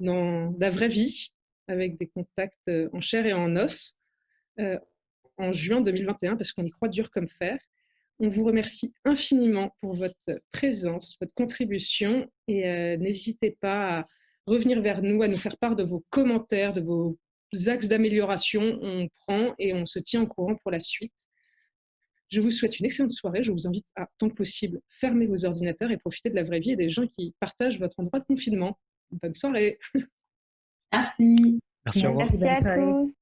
dans la vraie vie, avec des contacts en chair et en os, en juin 2021, parce qu'on y croit dur comme fer. On vous remercie infiniment pour votre présence, votre contribution, et n'hésitez pas à revenir vers nous, à nous faire part de vos commentaires, de vos axes d'amélioration on prend et on se tient au courant pour la suite. Je vous souhaite une excellente soirée. Je vous invite à, tant que possible, fermer vos ordinateurs et profiter de la vraie vie et des gens qui partagent votre endroit de confinement. Bonne soirée. Merci. Merci, à tous.